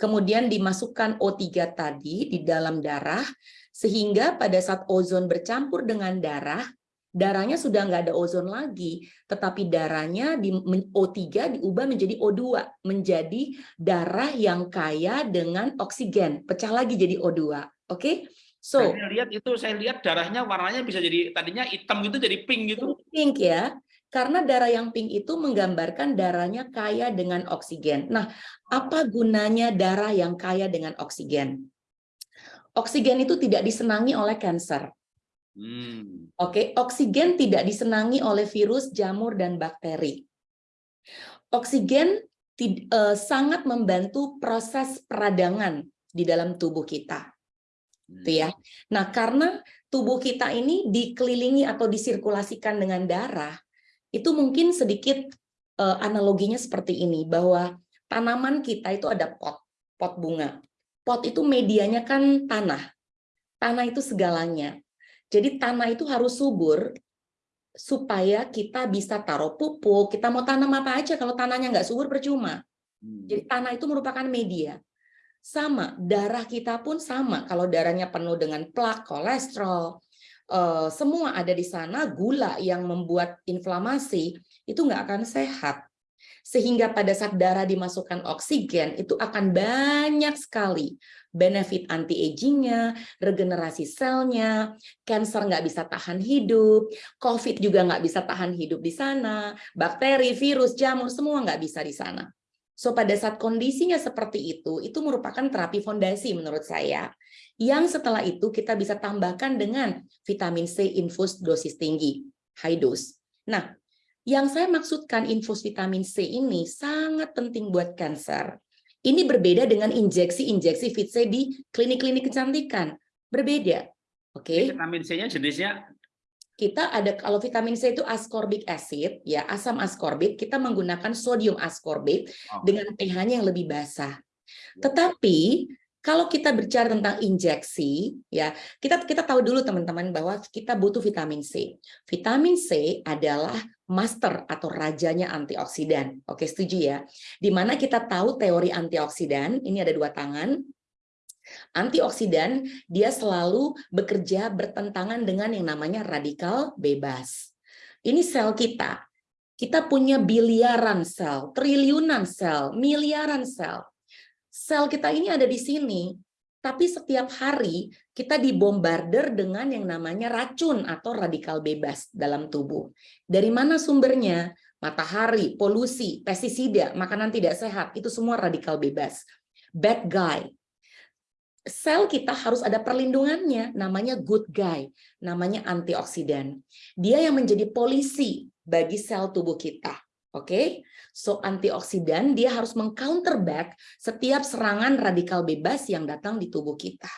Kemudian dimasukkan O3 tadi di dalam darah, sehingga pada saat ozon bercampur dengan darah, darahnya sudah nggak ada ozon lagi, tetapi darahnya di O3 diubah menjadi O2, menjadi darah yang kaya dengan oksigen, pecah lagi jadi O2. Oke? Okay? So, saya lihat itu saya lihat darahnya warnanya bisa jadi tadinya hitam gitu jadi pink gitu. Pink ya. Karena darah yang pink itu menggambarkan darahnya kaya dengan oksigen. Nah, apa gunanya darah yang kaya dengan oksigen? Oksigen itu tidak disenangi oleh kanker. Hmm. Oke, oksigen tidak disenangi oleh virus, jamur, dan bakteri. Oksigen uh, sangat membantu proses peradangan di dalam tubuh kita. Hmm. Itu ya. Nah, karena tubuh kita ini dikelilingi atau disirkulasikan dengan darah, itu mungkin sedikit uh, analoginya seperti ini, bahwa tanaman kita itu ada pot, pot bunga. Pot itu medianya kan tanah. Tanah itu segalanya. Jadi tanah itu harus subur supaya kita bisa taruh pupuk, kita mau tanam apa aja, kalau tanahnya nggak subur percuma. Hmm. Jadi tanah itu merupakan media. Sama, darah kita pun sama. Kalau darahnya penuh dengan plak, kolesterol, eh, semua ada di sana, gula yang membuat inflamasi, itu nggak akan sehat. Sehingga pada saat darah dimasukkan oksigen, itu akan banyak sekali benefit anti-agingnya, regenerasi selnya, cancer nggak bisa tahan hidup, COVID juga nggak bisa tahan hidup di sana, bakteri, virus, jamur, semua nggak bisa di sana. So pada saat kondisinya seperti itu, itu merupakan terapi fondasi menurut saya. Yang setelah itu kita bisa tambahkan dengan vitamin C infus dosis tinggi, high dose. Nah, yang saya maksudkan infus vitamin C ini sangat penting buat kanker. Ini berbeda dengan injeksi-injeksi Fit C di klinik-klinik kecantikan. Berbeda. Oke. Okay? Vitamin C-nya jenisnya kita ada kalau vitamin C itu ascorbic acid ya asam askorbik kita menggunakan sodium askorbik oh. dengan pH-nya yang lebih basah. Tetapi kalau kita bicara tentang injeksi ya kita kita tahu dulu teman-teman bahwa kita butuh vitamin C. Vitamin C adalah master atau rajanya antioksidan. Oke, setuju ya? Di mana kita tahu teori antioksidan, ini ada dua tangan. Antioksidan, dia selalu bekerja bertentangan dengan yang namanya radikal bebas. Ini sel kita. Kita punya biliaran sel, triliunan sel, miliaran sel. Sel kita ini ada di sini. Tapi setiap hari kita dibombardir dengan yang namanya racun atau radikal bebas dalam tubuh. Dari mana sumbernya? Matahari, polusi, pestisida, makanan tidak sehat, itu semua radikal bebas. Bad guy. Sel kita harus ada perlindungannya, namanya good guy, namanya antioksidan. Dia yang menjadi polisi bagi sel tubuh kita. Oke, okay? So antioksidan dia harus mengcounterback setiap serangan radikal bebas yang datang di tubuh kita.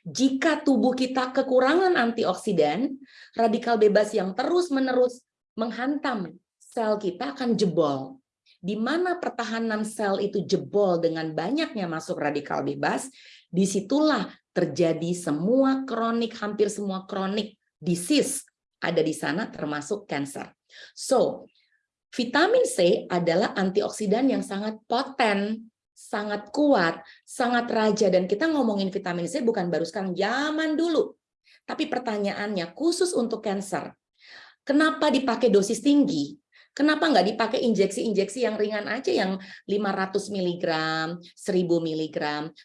Jika tubuh kita kekurangan antioksidan, radikal bebas yang terus-menerus menghantam sel kita akan jebol. Di mana pertahanan sel itu jebol dengan banyaknya masuk radikal bebas, di situlah terjadi semua kronik, hampir semua kronik disease ada di sana termasuk cancer. So, Vitamin C adalah antioksidan yang sangat poten, sangat kuat, sangat raja. Dan kita ngomongin vitamin C bukan baru sekarang, zaman dulu. Tapi pertanyaannya, khusus untuk cancer, kenapa dipakai dosis tinggi? Kenapa nggak dipakai injeksi-injeksi yang ringan aja yang 500 mg, 1000 mg?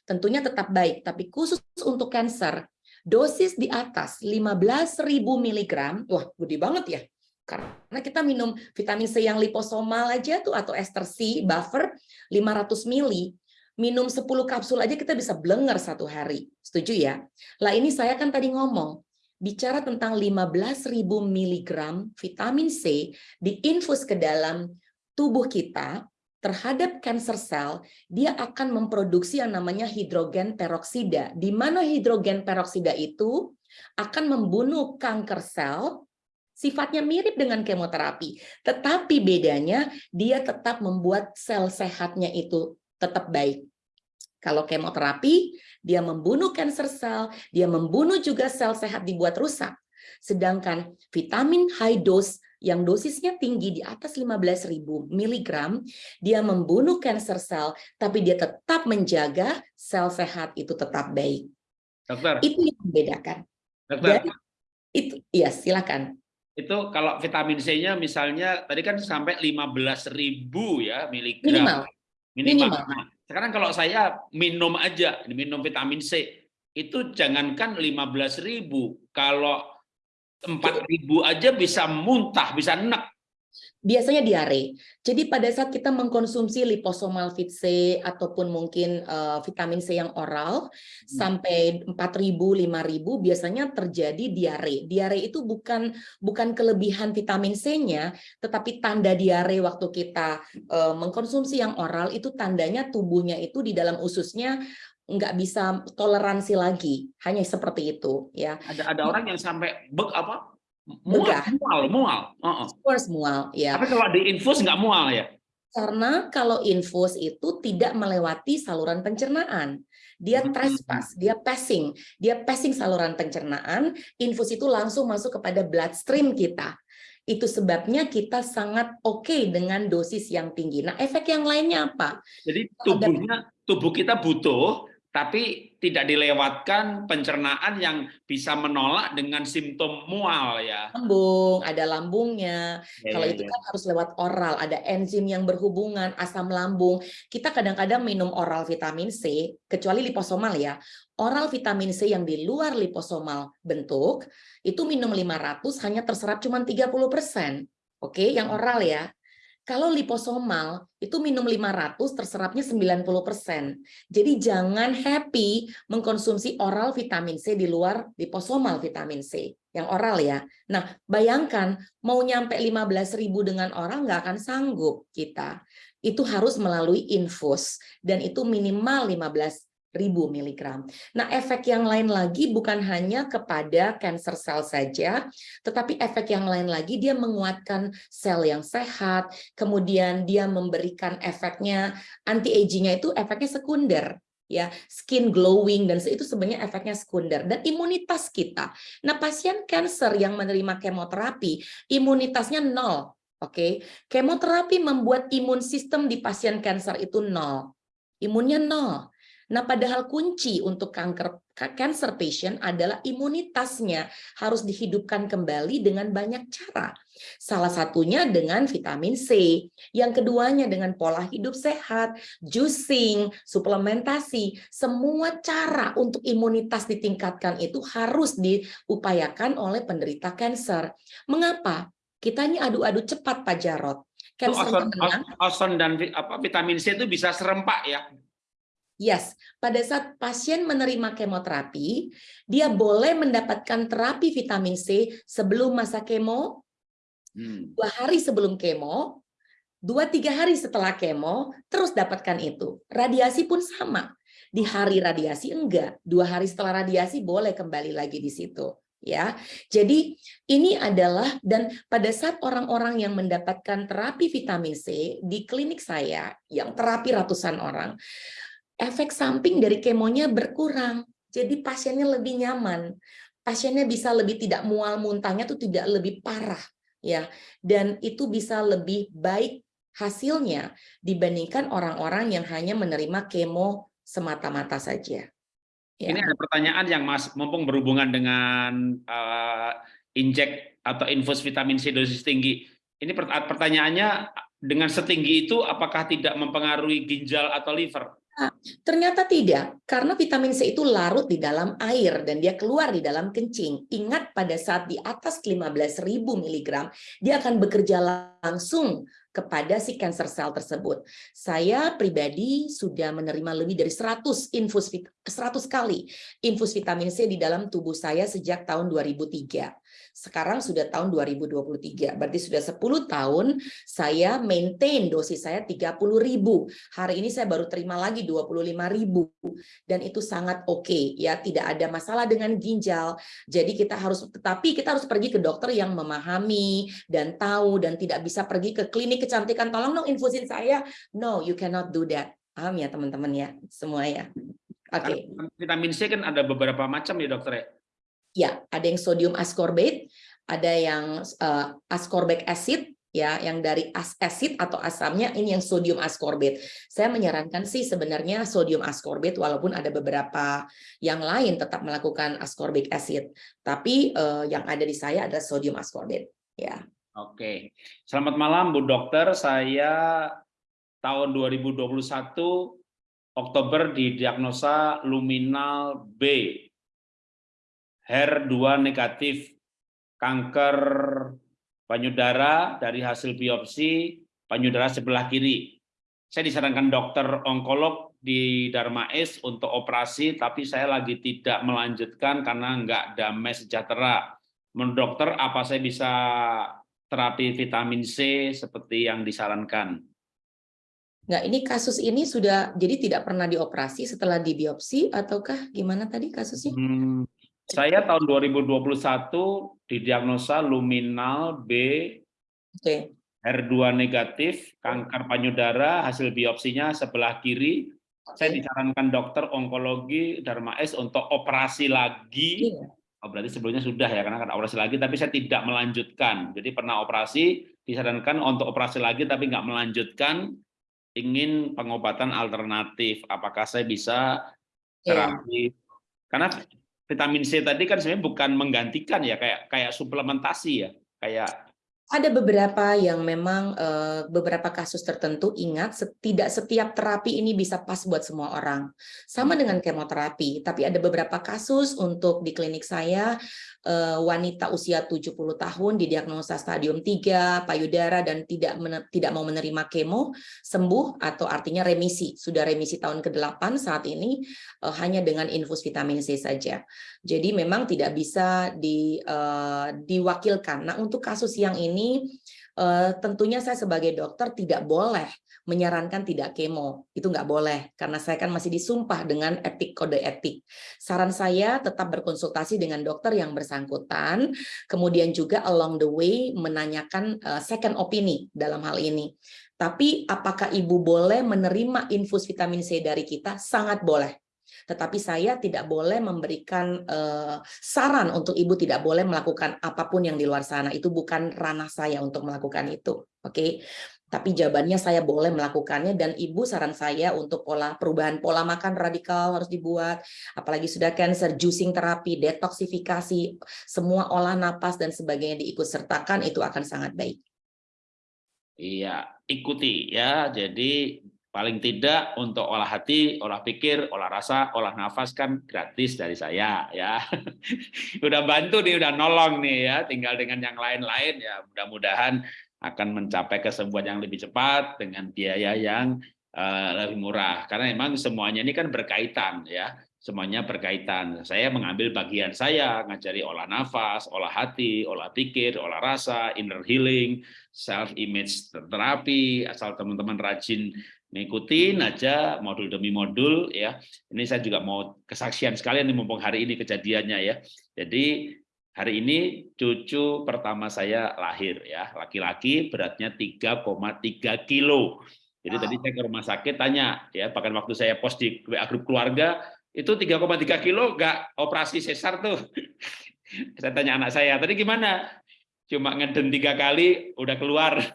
Tentunya tetap baik, tapi khusus untuk cancer, dosis di atas 15.000 mg, wah gede banget ya. Karena kita minum vitamin C yang liposomal aja tuh atau ester C buffer 500 mili, minum 10 kapsul aja kita bisa blenger satu hari. Setuju ya? Lah ini saya kan tadi ngomong, bicara tentang 15.000 mg vitamin C diinfus ke dalam tubuh kita terhadap cancer cell, dia akan memproduksi yang namanya hidrogen peroksida, di mana hidrogen peroksida itu akan membunuh kanker sel sifatnya mirip dengan kemoterapi, tetapi bedanya dia tetap membuat sel sehatnya itu tetap baik. Kalau kemoterapi, dia membunuh kanker sel, dia membunuh juga sel sehat dibuat rusak. Sedangkan vitamin high dose yang dosisnya tinggi di atas 15.000 mg, dia membunuh kanker sel, tapi dia tetap menjaga sel sehat itu tetap baik. Dokter. Itu yang membedakan. Dokter. Dan itu, ya silakan itu kalau vitamin C-nya misalnya tadi kan sampai 15.000 ya miligram minimal. minimal. minimal. Nah, sekarang kalau saya minum aja minum vitamin C itu jangankan 15.000 kalau 4.000 aja bisa muntah, bisa enak biasanya diare. Jadi pada saat kita mengkonsumsi liposomal fit C ataupun mungkin uh, vitamin C yang oral hmm. sampai 4000 5000 biasanya terjadi diare. Diare itu bukan bukan kelebihan vitamin C-nya tetapi tanda diare waktu kita uh, mengkonsumsi yang oral itu tandanya tubuhnya itu di dalam ususnya nggak bisa toleransi lagi hanya seperti itu ya ada ada orang yang sampai bek apa Mual, mual, mual. Uh -uh. Of course mual, ya. Tapi kalau di infus nggak mual ya? Karena kalau infus itu tidak melewati saluran pencernaan. Dia hmm. trespass, dia passing, dia passing saluran pencernaan, infus itu langsung masuk kepada bloodstream kita. Itu sebabnya kita sangat oke okay dengan dosis yang tinggi. Nah, efek yang lainnya apa? Jadi tubuhnya, tubuh kita butuh tapi tidak dilewatkan pencernaan yang bisa menolak dengan simptom mual ya. Lambung, ada lambungnya. Ya, Kalau ya, itu ya. kan harus lewat oral, ada enzim yang berhubungan, asam lambung. Kita kadang-kadang minum oral vitamin C, kecuali liposomal ya. Oral vitamin C yang di luar liposomal bentuk, itu minum 500 hanya terserap cuma 30%. Oke, yang oral ya. Kalau liposomal itu minum 500 terserapnya 90%. Jadi jangan happy mengkonsumsi oral vitamin C di luar liposomal vitamin C yang oral ya. Nah, bayangkan mau nyampe 15.000 dengan oral nggak akan sanggup kita. Itu harus melalui infus dan itu minimal 15 ribu miligram. Nah, efek yang lain lagi bukan hanya kepada cancer cell saja, tetapi efek yang lain lagi dia menguatkan sel yang sehat, kemudian dia memberikan efeknya anti-agingnya itu efeknya sekunder ya skin glowing dan itu sebenarnya efeknya sekunder dan imunitas kita. Nah, pasien cancer yang menerima kemoterapi imunitasnya nol. Oke, okay? kemoterapi membuat imun sistem di pasien cancer itu nol, imunnya nol. Nah, padahal kunci untuk kanker cancer patient adalah imunitasnya harus dihidupkan kembali dengan banyak cara. Salah satunya dengan vitamin C, yang keduanya dengan pola hidup sehat, juicing, suplementasi, semua cara untuk imunitas ditingkatkan itu harus diupayakan oleh penderita kanker. Mengapa? Kita ini adu-adu cepat Pak Jarot. Cancer oson, oson dan apa vitamin C itu bisa serempak ya? Yes, pada saat pasien menerima kemoterapi, dia boleh mendapatkan terapi vitamin C sebelum masa kemo, hmm. dua hari sebelum kemo, dua tiga hari setelah kemo, terus dapatkan itu. Radiasi pun sama. Di hari radiasi enggak, dua hari setelah radiasi boleh kembali lagi di situ ya. Jadi ini adalah dan pada saat orang-orang yang mendapatkan terapi vitamin C di klinik saya yang terapi ratusan orang, efek samping dari kemonya berkurang. Jadi pasiennya lebih nyaman. Pasiennya bisa lebih tidak mual muntahnya tuh tidak lebih parah ya. Dan itu bisa lebih baik hasilnya dibandingkan orang-orang yang hanya menerima kemo semata-mata saja. Ya. Ini ada pertanyaan yang Mas mumpung berhubungan dengan uh, injek atau infus vitamin C dosis tinggi. Ini pertanyaannya dengan setinggi itu apakah tidak mempengaruhi ginjal atau liver? Ternyata tidak, karena vitamin C itu larut di dalam air dan dia keluar di dalam kencing. Ingat pada saat di atas 15.000 mg, dia akan bekerja langsung kepada si cancer cell tersebut. Saya pribadi sudah menerima lebih dari 100 infus 100 kali infus vitamin C di dalam tubuh saya sejak tahun 2003. Sekarang sudah tahun 2023, berarti sudah 10 tahun saya maintain dosis saya 30.000. Hari ini saya baru terima lagi 25.000 dan itu sangat oke okay, ya, tidak ada masalah dengan ginjal. Jadi kita harus tetapi kita harus pergi ke dokter yang memahami dan tahu dan tidak bisa pergi ke klinik kecantikan tolong dong infusin saya. No, you cannot do that. Paham ya teman-teman ya, semua ya. Oke. Okay. Vitamin C kan ada beberapa macam ya dokter ya? Ya, ada yang sodium ascorbate, ada yang uh, ascorbic acid, ya, yang dari as acid atau asamnya ini yang sodium ascorbate. Saya menyarankan sih sebenarnya sodium ascorbate walaupun ada beberapa yang lain tetap melakukan ascorbic acid, tapi uh, yang ada di saya adalah sodium ascorbate, ya. Oke. Selamat malam Bu Dokter, saya tahun 2021 Oktober didiagnosa luminal B HER2 negatif kanker payudara dari hasil biopsi payudara sebelah kiri. Saya disarankan dokter onkolog di Darmais untuk operasi, tapi saya lagi tidak melanjutkan karena nggak damai sejahtera. Menurut dokter, apa saya bisa terapi vitamin C seperti yang disarankan? Nggak, ini kasus ini sudah jadi tidak pernah dioperasi setelah dibiopsi ataukah gimana tadi kasusnya? Hmm, saya tahun 2021 didiagnosa luminal B okay. HER2 negatif, kanker payudara, hasil biopsinya sebelah kiri. Okay. Saya disarankan dokter onkologi Darmais untuk operasi lagi. Yeah. Oh, berarti sebelumnya sudah ya, karena kan operasi lagi, tapi saya tidak melanjutkan. Jadi pernah operasi, disarankan untuk operasi lagi, tapi nggak melanjutkan. Ingin pengobatan alternatif. Apakah saya bisa iya. terapi? Yeah. Karena vitamin C tadi kan sebenarnya bukan menggantikan ya kayak kayak suplementasi ya kayak ada beberapa yang memang uh, beberapa kasus tertentu ingat tidak setiap terapi ini bisa pas buat semua orang. Sama hmm. dengan kemoterapi, tapi ada beberapa kasus untuk di klinik saya wanita usia 70 tahun didiagnosa stadium 3 payudara dan tidak tidak mau menerima kemo sembuh atau artinya remisi. Sudah remisi tahun ke-8 saat ini uh, hanya dengan infus vitamin C saja. Jadi memang tidak bisa di uh, diwakilkan. Nah, untuk kasus yang ini tentunya saya sebagai dokter tidak boleh menyarankan tidak kemo. Itu nggak boleh, karena saya kan masih disumpah dengan etik kode etik. Saran saya tetap berkonsultasi dengan dokter yang bersangkutan, kemudian juga along the way menanyakan uh, second opini dalam hal ini. Tapi apakah ibu boleh menerima infus vitamin C dari kita? Sangat boleh. Tetapi saya tidak boleh memberikan uh, saran untuk ibu tidak boleh melakukan apa pun yang di luar sana. Itu bukan ranah saya untuk melakukan itu. Oke. Okay? Tapi jawabannya saya boleh melakukannya dan ibu saran saya untuk pola perubahan pola makan radikal harus dibuat apalagi sudah cancer juicing terapi detoksifikasi semua olah napas dan sebagainya diikut sertakan itu akan sangat baik Iya, ikuti ya. Jadi paling tidak untuk olah hati, olah pikir, olah rasa, olah nafas kan gratis dari saya ya. udah bantu nih, udah nolong nih ya. Tinggal dengan yang lain-lain ya. Mudah-mudahan akan mencapai kesembuhan yang lebih cepat dengan biaya yang uh, lebih murah. Karena memang semuanya ini kan berkaitan ya semuanya berkaitan. Saya mengambil bagian saya, ngajari olah nafas, olah hati, olah pikir, olah rasa, inner healing, self image terapi, asal teman-teman rajin ngikutin aja modul demi modul ya. Ini saya juga mau kesaksian sekalian nih mumpung hari ini kejadiannya ya. Jadi hari ini cucu pertama saya lahir ya, laki-laki beratnya 3,3 kilo. Jadi wow. tadi saya ke rumah sakit tanya ya, bahkan waktu saya post di WA grup keluarga, itu 3,3 kilo nggak operasi sesar tuh. saya tanya anak saya, tadi gimana? Cuma ngeden tiga kali, udah keluar.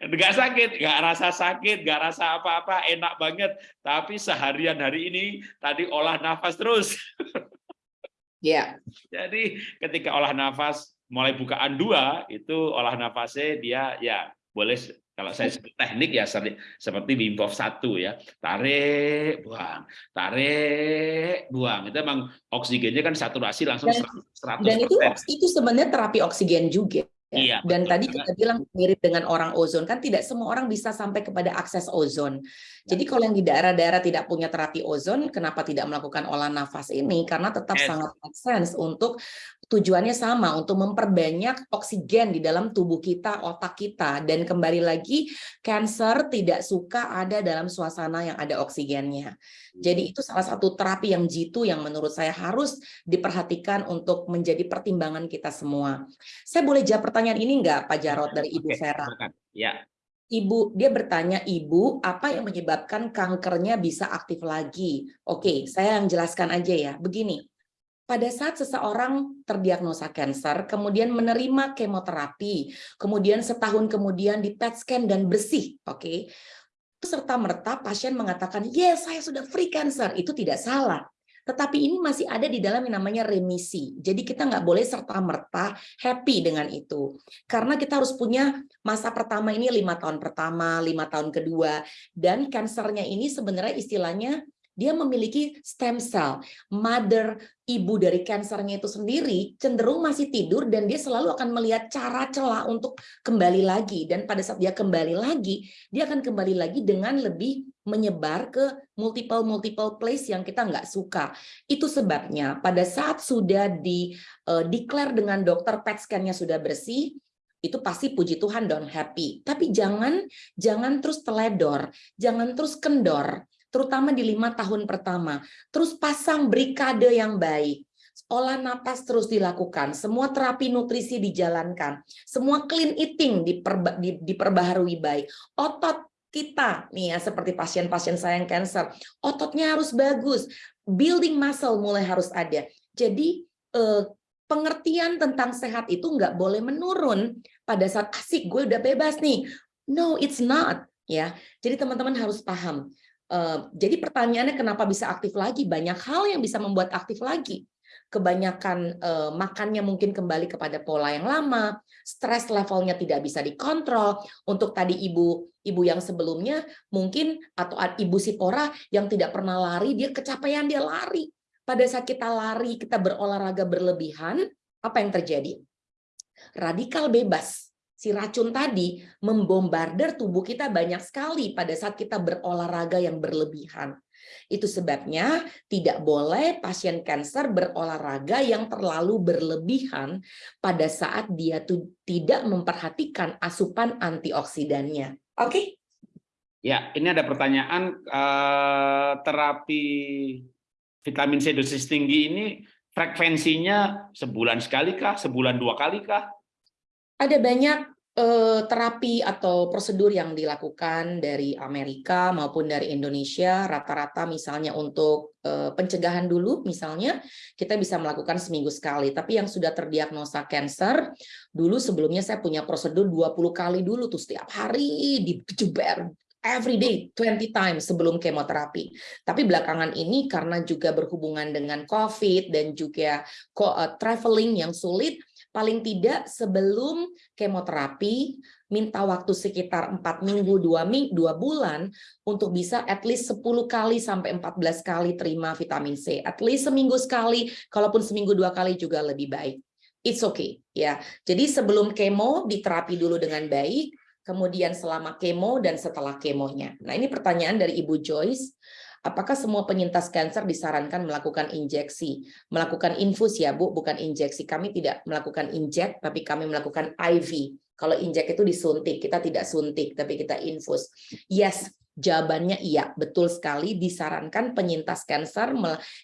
nggak sakit, nggak rasa sakit, nggak rasa apa-apa, enak banget. Tapi seharian hari ini tadi olah nafas terus. Ya. Yeah. Jadi ketika olah nafas mulai bukaan dua, itu olah nafasnya dia ya boleh kalau saya sebut teknik ya seperti Wim Hof satu ya, tarik, buang, tarik, buang. Itu memang oksigennya kan saturasi langsung dan, 100%. Dan itu itu sebenarnya terapi oksigen juga. Ya. Iya, Dan betul. tadi kita bilang mirip dengan orang ozon kan tidak semua orang bisa sampai kepada akses ozon. Jadi kalau yang di daerah-daerah tidak punya terapi ozon, kenapa tidak melakukan olah nafas ini? Karena tetap yes. sangat make sense untuk tujuannya sama untuk memperbanyak oksigen di dalam tubuh kita, otak kita. Dan kembali lagi, cancer tidak suka ada dalam suasana yang ada oksigennya. Jadi itu salah satu terapi yang jitu yang menurut saya harus diperhatikan untuk menjadi pertimbangan kita semua. Saya boleh jawab pertanyaan ini enggak Pak Jarot dari Ibu Vera? Ya. Ibu, dia bertanya, Ibu, apa yang menyebabkan kankernya bisa aktif lagi? Oke, saya yang jelaskan aja ya. Begini, pada saat seseorang terdiagnosa kanker, kemudian menerima kemoterapi, kemudian setahun kemudian di PET scan dan bersih, oke, okay? serta merta pasien mengatakan, yes, saya sudah free cancer, itu tidak salah. Tetapi ini masih ada di dalam yang namanya remisi. Jadi kita nggak boleh serta-merta happy dengan itu. Karena kita harus punya masa pertama ini lima tahun pertama, lima tahun kedua. Dan kansernya ini sebenarnya istilahnya dia memiliki stem cell. Mother, ibu dari kansernya itu sendiri cenderung masih tidur dan dia selalu akan melihat cara celah untuk kembali lagi. Dan pada saat dia kembali lagi, dia akan kembali lagi dengan lebih menyebar ke multiple-multiple place yang kita nggak suka. Itu sebabnya pada saat sudah di uh, declare dengan dokter PET scan-nya sudah bersih, itu pasti puji Tuhan don't happy. Tapi jangan jangan terus teledor, jangan terus kendor terutama di lima tahun pertama. Terus pasang brikade yang baik. Olah napas terus dilakukan, semua terapi nutrisi dijalankan, semua clean eating diperba, di, diperbaharui baik. Otot kita nih ya seperti pasien-pasien saya yang cancer, ototnya harus bagus, building muscle mulai harus ada. Jadi eh, pengertian tentang sehat itu nggak boleh menurun pada saat asik gue udah bebas nih. No, it's not ya. Jadi teman-teman harus paham jadi pertanyaannya kenapa bisa aktif lagi? Banyak hal yang bisa membuat aktif lagi. Kebanyakan uh, makannya mungkin kembali kepada pola yang lama, stres levelnya tidak bisa dikontrol. Untuk tadi ibu ibu yang sebelumnya mungkin atau ibu Sipora yang tidak pernah lari, dia kecapean dia lari. Pada saat kita lari, kita berolahraga berlebihan, apa yang terjadi? Radikal bebas si racun tadi membombardir tubuh kita banyak sekali pada saat kita berolahraga yang berlebihan. Itu sebabnya tidak boleh pasien kanker berolahraga yang terlalu berlebihan pada saat dia tidak memperhatikan asupan antioksidannya. Oke? Okay? Ya, ini ada pertanyaan eh, terapi vitamin C dosis tinggi ini frekuensinya sebulan sekali kah, sebulan dua kali kah? ada banyak eh, terapi atau prosedur yang dilakukan dari Amerika maupun dari Indonesia rata-rata misalnya untuk eh, pencegahan dulu misalnya kita bisa melakukan seminggu sekali tapi yang sudah terdiagnosa cancer dulu sebelumnya saya punya prosedur 20 kali dulu tuh setiap hari dijeber every day 20 times sebelum kemoterapi. Tapi belakangan ini karena juga berhubungan dengan COVID dan juga eh, traveling yang sulit, paling tidak sebelum kemoterapi minta waktu sekitar 4 minggu, 2, minggu, 2 bulan untuk bisa at least 10 kali sampai 14 kali terima vitamin C. At least seminggu sekali, kalaupun seminggu dua kali juga lebih baik. It's okay ya. Jadi sebelum kemo diterapi dulu dengan baik, kemudian selama kemo dan setelah kemonya. Nah, ini pertanyaan dari Ibu Joyce. Apakah semua penyintas kanker disarankan melakukan injeksi? Melakukan infus ya Bu, bukan injeksi. Kami tidak melakukan injek, tapi kami melakukan IV. Kalau injek itu disuntik, kita tidak suntik, tapi kita infus. Yes, jawabannya iya, betul sekali disarankan penyintas kanker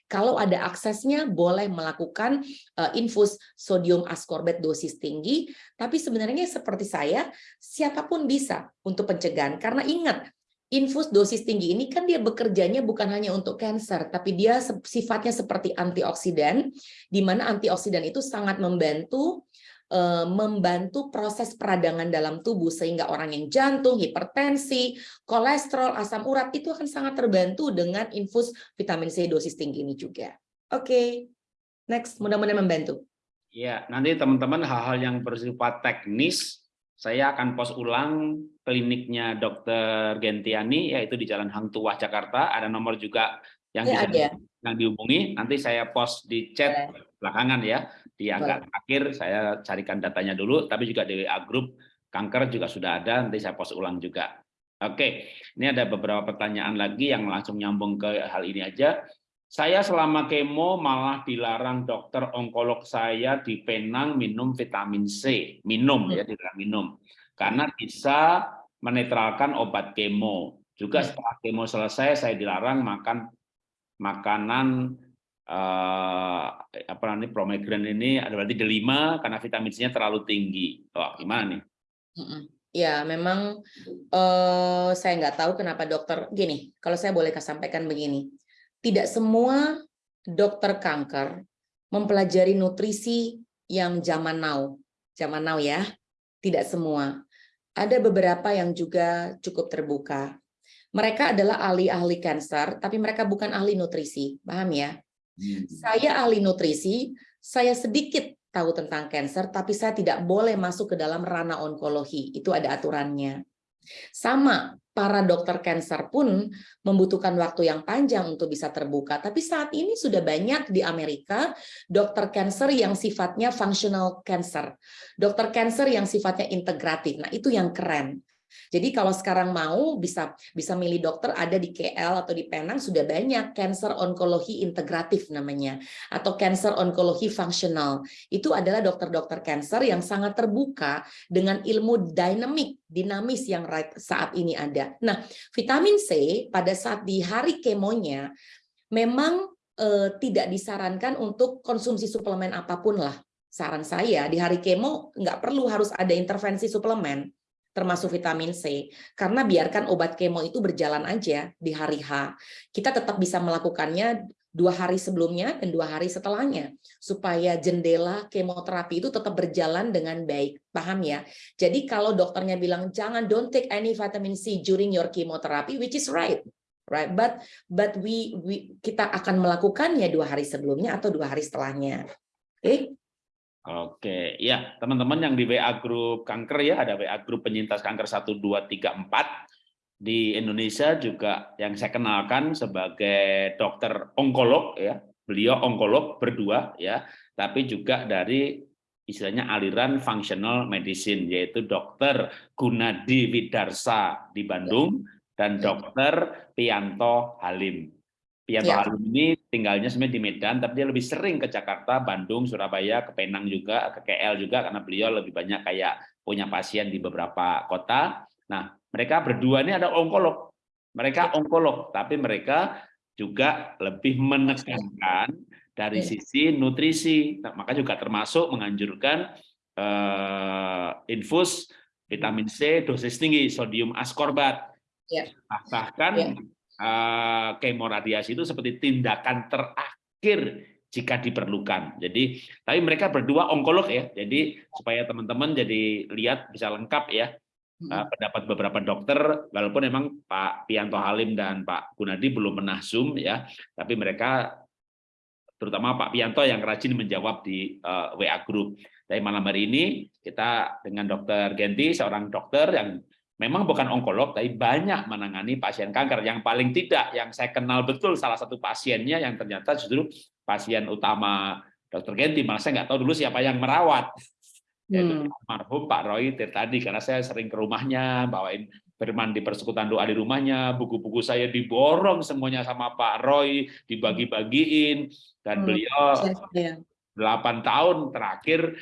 kalau ada aksesnya boleh melakukan uh, infus sodium ascorbate dosis tinggi, tapi sebenarnya seperti saya, siapa pun bisa untuk pencegahan. Karena ingat, infus dosis tinggi ini kan dia bekerjanya bukan hanya untuk kanker, tapi dia sifatnya seperti antioksidan, di mana antioksidan itu sangat membantu eh, membantu proses peradangan dalam tubuh sehingga orang yang jantung, hipertensi, kolesterol, asam urat itu akan sangat terbantu dengan infus vitamin C dosis tinggi ini juga. Oke, okay. next, mudah-mudahan membantu. Ya, nanti teman-teman hal-hal yang bersifat teknis saya akan post ulang kliniknya Dr. Gentiani yaitu di Jalan Hang Tuah Jakarta. Ada nomor juga yang ya, bisa yang dihubungi. Nanti saya post di chat ya. belakangan ya. Di agak Boleh. akhir saya carikan datanya dulu, tapi juga di WA grup kanker juga sudah ada. Nanti saya post ulang juga. Oke, ini ada beberapa pertanyaan lagi yang langsung nyambung ke hal ini aja. Saya selama kemo malah dilarang dokter onkolog saya di Penang minum vitamin C, minum ya, dilarang minum. Karena bisa menetralkan obat kemo. Juga setelah kemo selesai saya dilarang makan makanan eh, apa namanya promegran ini ada berarti delima karena vitamin C-nya terlalu tinggi. Wah, gimana nih? Ya, memang eh, saya nggak tahu kenapa dokter gini. Kalau saya boleh sampaikan begini, tidak semua dokter kanker mempelajari nutrisi yang zaman now. Zaman now ya, tidak semua. Ada beberapa yang juga cukup terbuka. Mereka adalah ahli-ahli kanker, tapi mereka bukan ahli nutrisi. Paham ya? Hmm. Saya ahli nutrisi, saya sedikit tahu tentang kanker, tapi saya tidak boleh masuk ke dalam ranah onkologi. Itu ada aturannya. Sama, para dokter cancer pun membutuhkan waktu yang panjang untuk bisa terbuka. Tapi saat ini sudah banyak di Amerika dokter cancer yang sifatnya functional cancer. Dokter cancer yang sifatnya integratif. Nah, itu yang keren. Jadi kalau sekarang mau bisa bisa milih dokter ada di KL atau di Penang sudah banyak cancer onkologi integratif namanya atau cancer onkologi fungsional. Itu adalah dokter-dokter cancer yang sangat terbuka dengan ilmu dinamik, dinamis yang saat ini ada. Nah, vitamin C pada saat di hari kemonya memang eh, tidak disarankan untuk konsumsi suplemen apa pun lah. Saran saya di hari kemo nggak perlu harus ada intervensi suplemen termasuk vitamin C. Karena biarkan obat kemo itu berjalan aja di hari H. Kita tetap bisa melakukannya dua hari sebelumnya dan dua hari setelahnya supaya jendela kemoterapi itu tetap berjalan dengan baik paham ya jadi kalau dokternya bilang jangan don't take any vitamin C during your chemotherapy which is right right but but we, we kita akan melakukannya dua hari sebelumnya atau dua hari setelahnya oke okay? Oke, ya teman-teman yang di WA grup kanker ya, ada WA grup penyintas kanker 1, 2, 3, 4. Di Indonesia juga yang saya kenalkan sebagai dokter onkolog ya, beliau onkolog berdua ya, tapi juga dari istilahnya aliran functional medicine yaitu dokter Gunadi Widarsa di Bandung dan dokter Pianto Halim. Pianto ya. Halim ini tinggalnya sebenarnya di Medan, tapi dia lebih sering ke Jakarta, Bandung, Surabaya, ke Penang juga, ke KL juga, karena beliau lebih banyak kayak punya pasien di beberapa kota. Nah, mereka berdua ini ada onkolog. Mereka onkolog, tapi mereka juga lebih menekankan dari ya. sisi nutrisi. Nah, maka juga termasuk menganjurkan uh, infus vitamin C dosis tinggi, sodium askorbat. Ya. Nah, bahkan Ya. Eh, kemoradiasi itu seperti tindakan terakhir jika diperlukan. Jadi, tapi mereka berdua onkolog ya. Jadi supaya teman-teman jadi lihat bisa lengkap ya Hmm. eh, pendapat beberapa dokter, walaupun memang Pak Pianto Halim dan Pak Gunadi belum pernah zoom ya, tapi mereka terutama Pak Pianto yang rajin menjawab di eh, WA group. Tapi malam hari ini kita dengan Dokter Genti, seorang dokter yang memang bukan onkolog, tapi banyak menangani pasien kanker. Yang paling tidak, yang saya kenal betul salah satu pasiennya yang ternyata justru pasien utama Dokter Genti, malah saya nggak tahu dulu siapa yang merawat. Yaitu Hmm. almarhum Pak Roy Tirtadi, karena saya sering ke rumahnya, bawain firman di persekutuan doa di rumahnya, buku-buku saya diborong semuanya sama Pak Roy, dibagi-bagiin, dan Hmm, beliau Ya. 8 tahun terakhir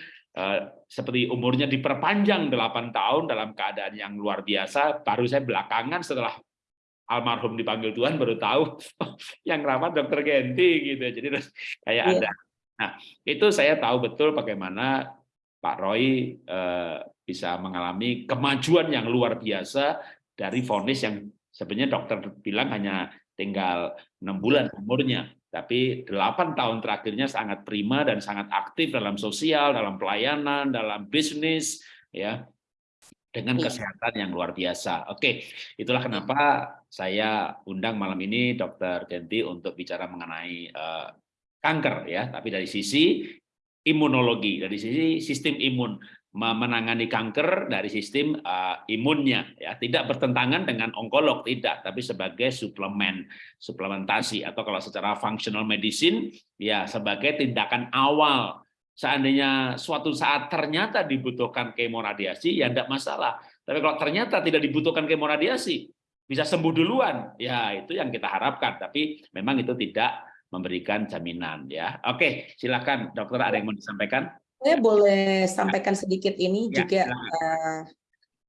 seperti umurnya diperpanjang 8 tahun dalam keadaan yang luar biasa baru saya belakangan setelah almarhum dipanggil Tuhan baru tahu yang rawat dokter Genti gitu. Jadi terus kayak Iya. ada. Nah itu saya tahu betul bagaimana Pak Roy eh, bisa mengalami kemajuan yang luar biasa dari vonis yang sebenarnya dokter bilang hanya tinggal enam bulan umurnya tapi delapan tahun terakhirnya sangat prima dan sangat aktif dalam sosial, dalam pelayanan, dalam bisnis, ya dengan Iya. kesehatan yang luar biasa. Oke, itulah kenapa saya undang malam ini Dokter Genti untuk bicara mengenai eh, kanker, ya. Tapi dari sisi imunologi, dari sisi sistem imun menangani kanker dari sistem uh, imunnya ya. Tidak bertentangan dengan onkolog tidak tapi sebagai suplemen suplementasi. Atau kalau secara functional medicine ya sebagai tindakan awal. Seandainya suatu saat ternyata dibutuhkan kemoradiasi ya tidak masalah. Tapi kalau ternyata tidak dibutuhkan kemoradiasi bisa sembuh duluan. Ya itu yang kita harapkan. Tapi memang itu tidak memberikan jaminan ya. Oke silakan dokter ada yang mau disampaikan Saya boleh sampaikan sedikit ini Ya, juga eh,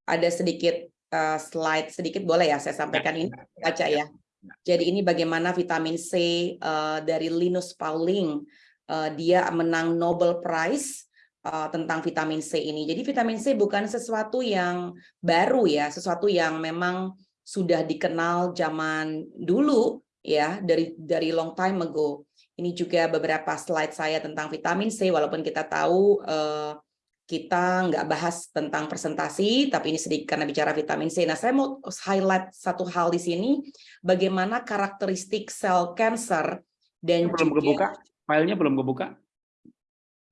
ada sedikit eh, slide sedikit boleh ya saya sampaikan ini baca ya. Jadi ini bagaimana vitamin C eh, dari Linus Pauling eh, dia menang Nobel Prize eh, tentang vitamin C ini. Jadi vitamin C bukan sesuatu yang baru ya, sesuatu yang memang sudah dikenal zaman dulu ya dari dari long time ago. Ini juga beberapa slide saya tentang vitamin C, walaupun kita tahu eh, kita nggak bahas tentang presentasi, tapi ini sedikit karena bicara vitamin C. Nah, saya mau highlight satu hal di sini, bagaimana karakteristik sel cancer dan belum juga kebuka filenya belum kebuka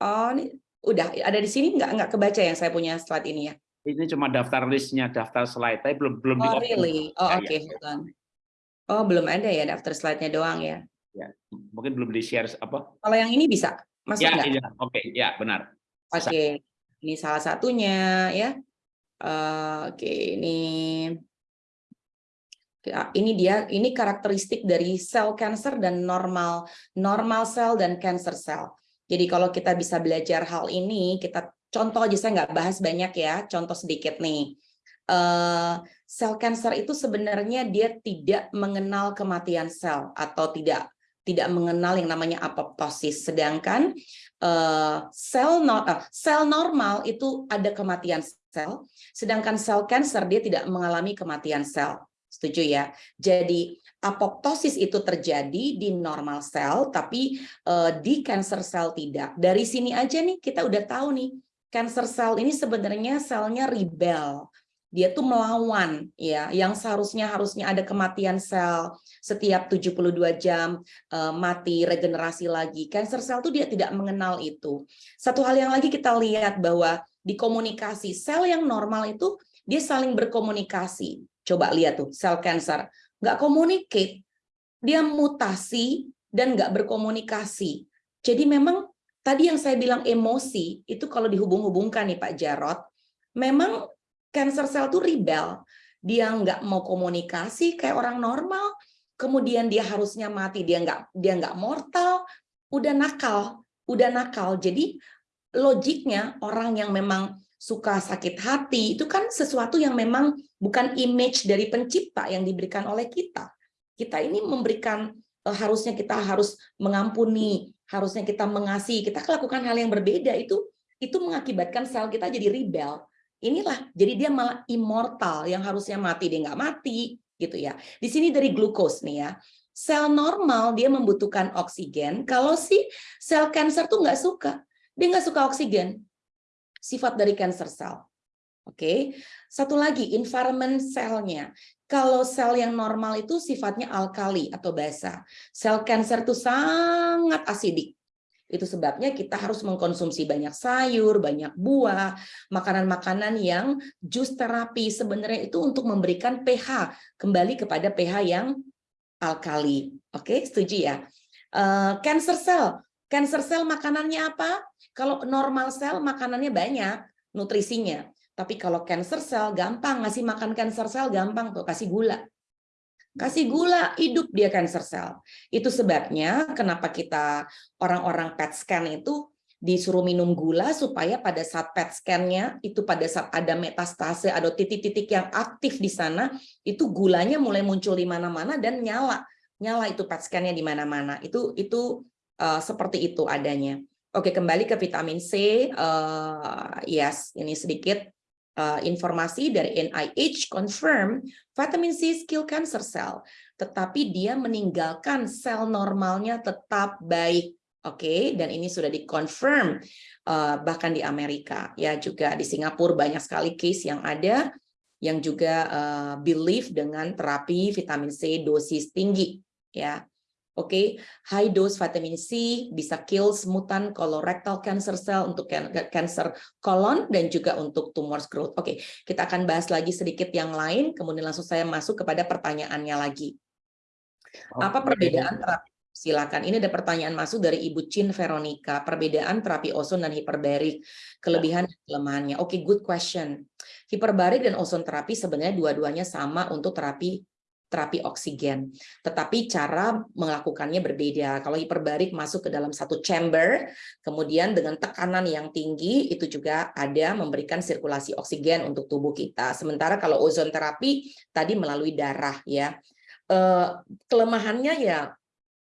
oh ini udah ada di sini nggak nggak kebaca yang saya punya slide ini ya. ini cuma daftar listnya daftar slide tapi belum belum Oh really? Oh Ya, oke, ya. hold on. Oh belum ada ya daftar slide-nya doang ya. Ya, mungkin belum di share apa Kalau yang ini bisa masuk ya nggak? iya oke ya benar Oke, ini salah satunya ya. Eh, Oke, ini Ya, ini dia ini karakteristik dari sel cancer dan normal normal sel dan cancer cell. Jadi kalau kita bisa belajar hal ini, kita contoh aja saya nggak bahas banyak ya, contoh sedikit nih. Eh, sel cancer itu sebenarnya dia tidak mengenal kematian sel atau tidak tidak mengenal yang namanya apoptosis. Sedangkan eh, sel eh, sel normal itu ada kematian sel, sedangkan sel cancer dia tidak mengalami kematian sel. Setuju ya? Jadi apoptosis itu terjadi di normal sel, tapi eh, di cancer cell tidak. Dari sini aja nih kita udah tahu nih, cancer cell ini sebenarnya selnya rebel. Dia tuh melawan ya, yang seharusnya harusnya ada kematian sel setiap 72 jam eh, mati regenerasi lagi. Cancer cell tuh dia tidak mengenal itu. Satu hal yang lagi kita lihat bahwa di komunikasi sel yang normal itu dia saling berkomunikasi. Coba lihat tuh sel cancer nggak communicate, dia mutasi dan nggak berkomunikasi. Jadi memang tadi yang saya bilang emosi itu kalau dihubung-hubungkan nih Pak Jarot, memang cancer cell tuh rebel, dia nggak mau komunikasi kayak orang normal, kemudian dia harusnya mati, dia nggak dia nggak mortal, udah nakal, udah nakal. Jadi logiknya orang yang memang suka sakit hati itu kan sesuatu yang memang bukan image dari pencipta yang diberikan oleh kita. Kita ini memberikan eh, harusnya kita harus mengampuni, harusnya kita mengasihi, kita lakukan hal yang berbeda itu itu mengakibatkan sel kita jadi rebel. Inilah jadi dia malah immortal yang harusnya mati dia nggak mati gitu ya di sini dari glukos nih ya sel normal dia membutuhkan oksigen kalau si sel kanker tuh nggak suka dia nggak suka oksigen sifat dari cancer cell Oke, satu lagi environment selnya. Kalau sel yang normal itu sifatnya alkali atau basa. Sel kanker itu sangat asidik. Itu sebabnya kita harus mengkonsumsi banyak sayur, banyak buah, makanan-makanan yang jus terapi sebenarnya itu untuk memberikan pH kembali kepada pH yang alkali. Oke, setuju ya? Uh, cancer cell, cancer cell makanannya apa? Kalau normal cell makanannya banyak, nutrisinya. Tapi kalau cancer cell gampang ngasih makan cancer cell gampang tuh kasih gula. Kasih gula hidup dia cancer cell. Itu sebabnya kenapa kita orang-orang PET scan itu disuruh minum gula supaya pada saat PET scan-nya itu pada saat ada metastase ada titik-titik yang aktif di sana itu gulanya mulai muncul di mana-mana dan nyala. Nyala itu PET scan-nya di mana-mana. Itu itu uh, seperti itu adanya. Oke, kembali ke vitamin C. Uh, yes, ini sedikit uh, informasi dari NIH confirm vitamin C kill cancer cell, tetapi dia meninggalkan sel normalnya tetap baik. Oke, okay? dan ini sudah dikonfirm uh, bahkan di Amerika ya juga di Singapura banyak sekali case yang ada yang juga uh, believe dengan terapi vitamin C dosis tinggi ya. Oke, okay. high dose vitamin C bisa kill mutan colorectal cancer cell untuk cancer colon dan juga untuk tumor growth. Oke, okay. kita akan bahas lagi sedikit yang lain, kemudian langsung saya masuk kepada pertanyaannya lagi. Apa perbedaan terapi? Silakan. Ini ada pertanyaan masuk dari Ibu Chin Veronica. Perbedaan terapi ozon dan hiperbarik, kelebihan dan kelemahannya. Oke, okay, good question. Hiperbarik dan ozon terapi sebenarnya dua-duanya sama untuk terapi terapi oksigen. Tetapi cara melakukannya berbeda. Kalau hiperbarik masuk ke dalam satu chamber, kemudian dengan tekanan yang tinggi, itu juga ada memberikan sirkulasi oksigen untuk tubuh kita. Sementara kalau ozon terapi tadi melalui darah ya. Eh, kelemahannya ya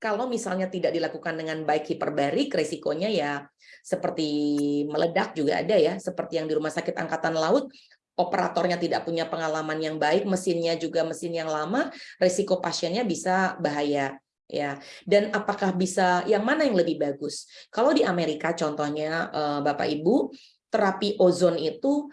kalau misalnya tidak dilakukan dengan baik hiperbarik, resikonya ya seperti meledak juga ada ya, seperti yang di Rumah Sakit Angkatan Laut, operatornya tidak punya pengalaman yang baik, mesinnya juga mesin yang lama, resiko pasiennya bisa bahaya ya. Dan apakah bisa yang mana yang lebih bagus? Kalau di Amerika contohnya eh, Bapak Ibu, terapi ozon itu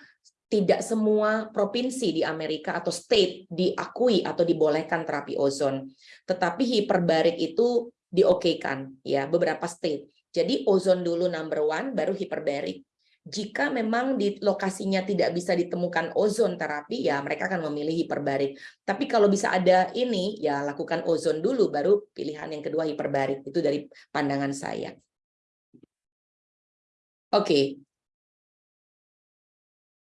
tidak semua provinsi di Amerika atau state diakui atau dibolehkan terapi ozon. Tetapi hiperbarik itu diokekan ya beberapa state. Jadi ozon dulu number one baru hiperbarik jika memang di lokasinya tidak bisa ditemukan ozon terapi, ya mereka akan memilih hiperbarik. Tapi kalau bisa ada ini, ya lakukan ozon dulu, baru pilihan yang kedua hiperbarik. Itu dari pandangan saya. Oke. Okay.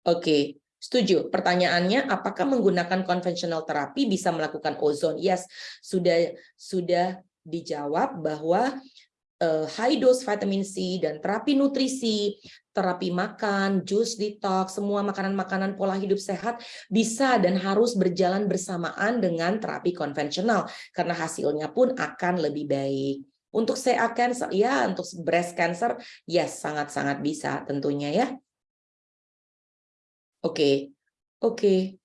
Oke, okay. setuju. Pertanyaannya, apakah menggunakan konvensional terapi bisa melakukan ozon? Yes, sudah sudah dijawab bahwa high dose vitamin C dan terapi nutrisi terapi makan, jus detox, semua makanan-makanan pola hidup sehat bisa dan harus berjalan bersamaan dengan terapi konvensional karena hasilnya pun akan lebih baik. Untuk CA cancer, ya untuk breast cancer, yes sangat-sangat bisa tentunya ya. Oke, okay. oke. Okay.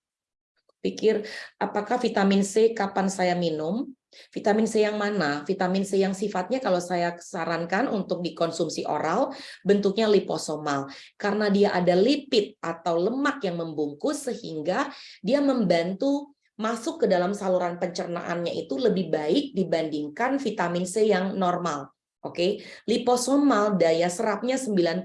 Pikir apakah vitamin C kapan saya minum? Vitamin C yang mana? Vitamin C yang sifatnya kalau saya sarankan untuk dikonsumsi oral, bentuknya liposomal. Karena dia ada lipid atau lemak yang membungkus sehingga dia membantu masuk ke dalam saluran pencernaannya itu lebih baik dibandingkan vitamin C yang normal. Oke, okay? liposomal daya serapnya 90%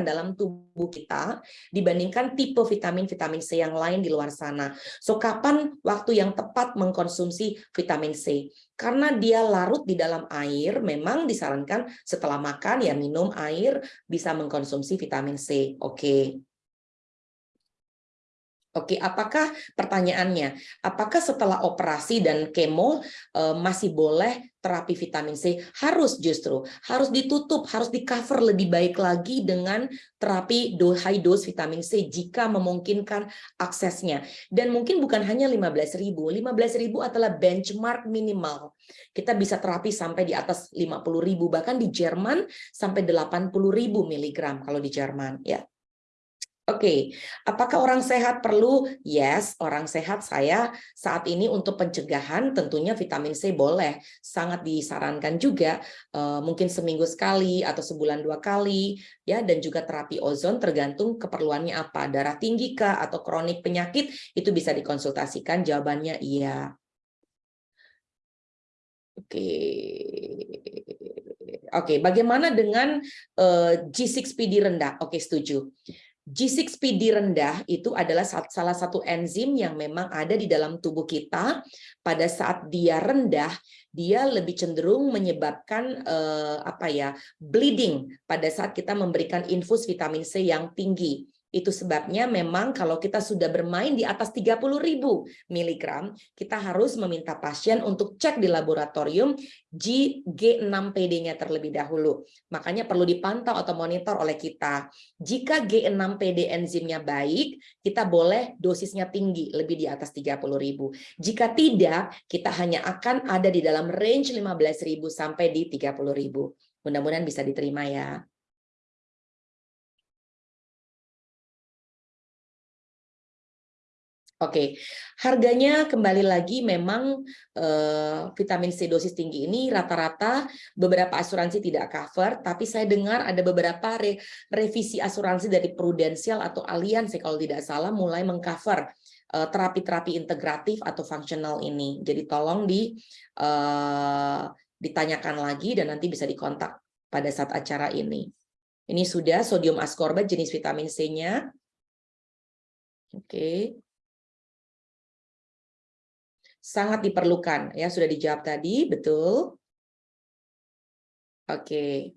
dalam tubuh kita dibandingkan tipe vitamin-vitamin C yang lain di luar sana. So, kapan waktu yang tepat mengkonsumsi vitamin C? Karena dia larut di dalam air, memang disarankan setelah makan ya minum air bisa mengkonsumsi vitamin C. Oke. Okay. Oke, apakah pertanyaannya, apakah setelah operasi dan kemo eh, masih boleh terapi vitamin C? Harus justru, harus ditutup, harus di cover lebih baik lagi dengan terapi high dose vitamin C jika memungkinkan aksesnya. Dan mungkin bukan hanya 15.000, 15.000 adalah benchmark minimal. Kita bisa terapi sampai di atas 50.000, bahkan di Jerman sampai 80.000 miligram kalau di Jerman. ya. Oke, apakah orang sehat perlu? Yes, orang sehat saya saat ini untuk pencegahan tentunya vitamin C boleh, sangat disarankan juga uh, mungkin seminggu sekali atau sebulan dua kali ya dan juga terapi ozon tergantung keperluannya apa, darah tinggi kah atau kronik penyakit itu bisa dikonsultasikan jawabannya iya. Oke. Oke, bagaimana dengan uh, G6PD rendah? Oke, setuju. G6PD rendah itu adalah salah satu enzim yang memang ada di dalam tubuh kita. Pada saat dia rendah, dia lebih cenderung menyebabkan eh, apa ya bleeding pada saat kita memberikan infus vitamin C yang tinggi. Itu sebabnya memang kalau kita sudah bermain di atas 30.000 mg, kita harus meminta pasien untuk cek di laboratorium G6PD-nya terlebih dahulu. Makanya perlu dipantau atau monitor oleh kita. Jika G6PD enzimnya baik, kita boleh dosisnya tinggi, lebih di atas 30.000. Jika tidak, kita hanya akan ada di dalam range 15.000 sampai di 30.000. Mudah-mudahan bisa diterima ya. Oke, harganya kembali lagi memang eh, vitamin C dosis tinggi ini rata-rata beberapa asuransi tidak cover, tapi saya dengar ada beberapa re revisi asuransi dari Prudential atau Allianz kalau tidak salah mulai mengcover eh, terapi-terapi integratif atau fungsional ini. Jadi tolong di uh, ditanyakan lagi dan nanti bisa dikontak pada saat acara ini. Ini sudah sodium ascorbate jenis vitamin C-nya. Oke. Okay sangat diperlukan ya sudah dijawab tadi betul? Oke.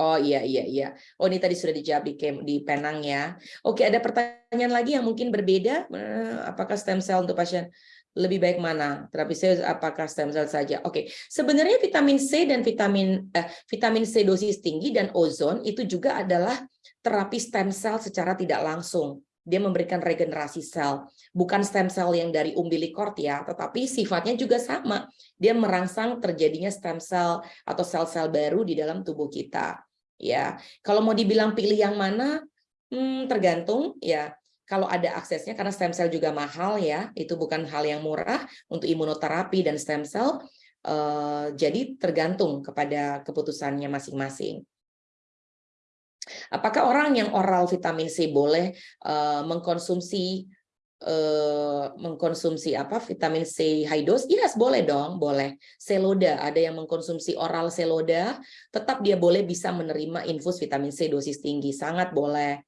Oh iya iya iya. Oh ini tadi sudah dijawab di di Penang ya. Oke ada pertanyaan lagi yang mungkin berbeda? Eh, apakah stem cell untuk pasien lebih baik mana? Terapi sel apakah stem cell saja? Oke sebenarnya vitamin C dan vitamin eh, vitamin C dosis tinggi dan ozon itu juga adalah terapi stem cell secara tidak langsung dia memberikan regenerasi sel. Bukan stem cell yang dari umbilikort ya, tetapi sifatnya juga sama. Dia merangsang terjadinya stem cell atau sel-sel baru di dalam tubuh kita. Ya, kalau mau dibilang pilih yang mana, hmm, tergantung ya. Kalau ada aksesnya, karena stem cell juga mahal ya, itu bukan hal yang murah untuk imunoterapi dan stem cell. Uh, jadi tergantung kepada keputusannya masing-masing. Apakah orang yang oral vitamin C boleh uh, mengkonsumsi uh, mengkonsumsi apa vitamin C high dose? Yes, boleh dong, boleh. Seloda, ada yang mengkonsumsi oral seloda, tetap dia boleh bisa menerima infus vitamin C dosis tinggi, sangat boleh.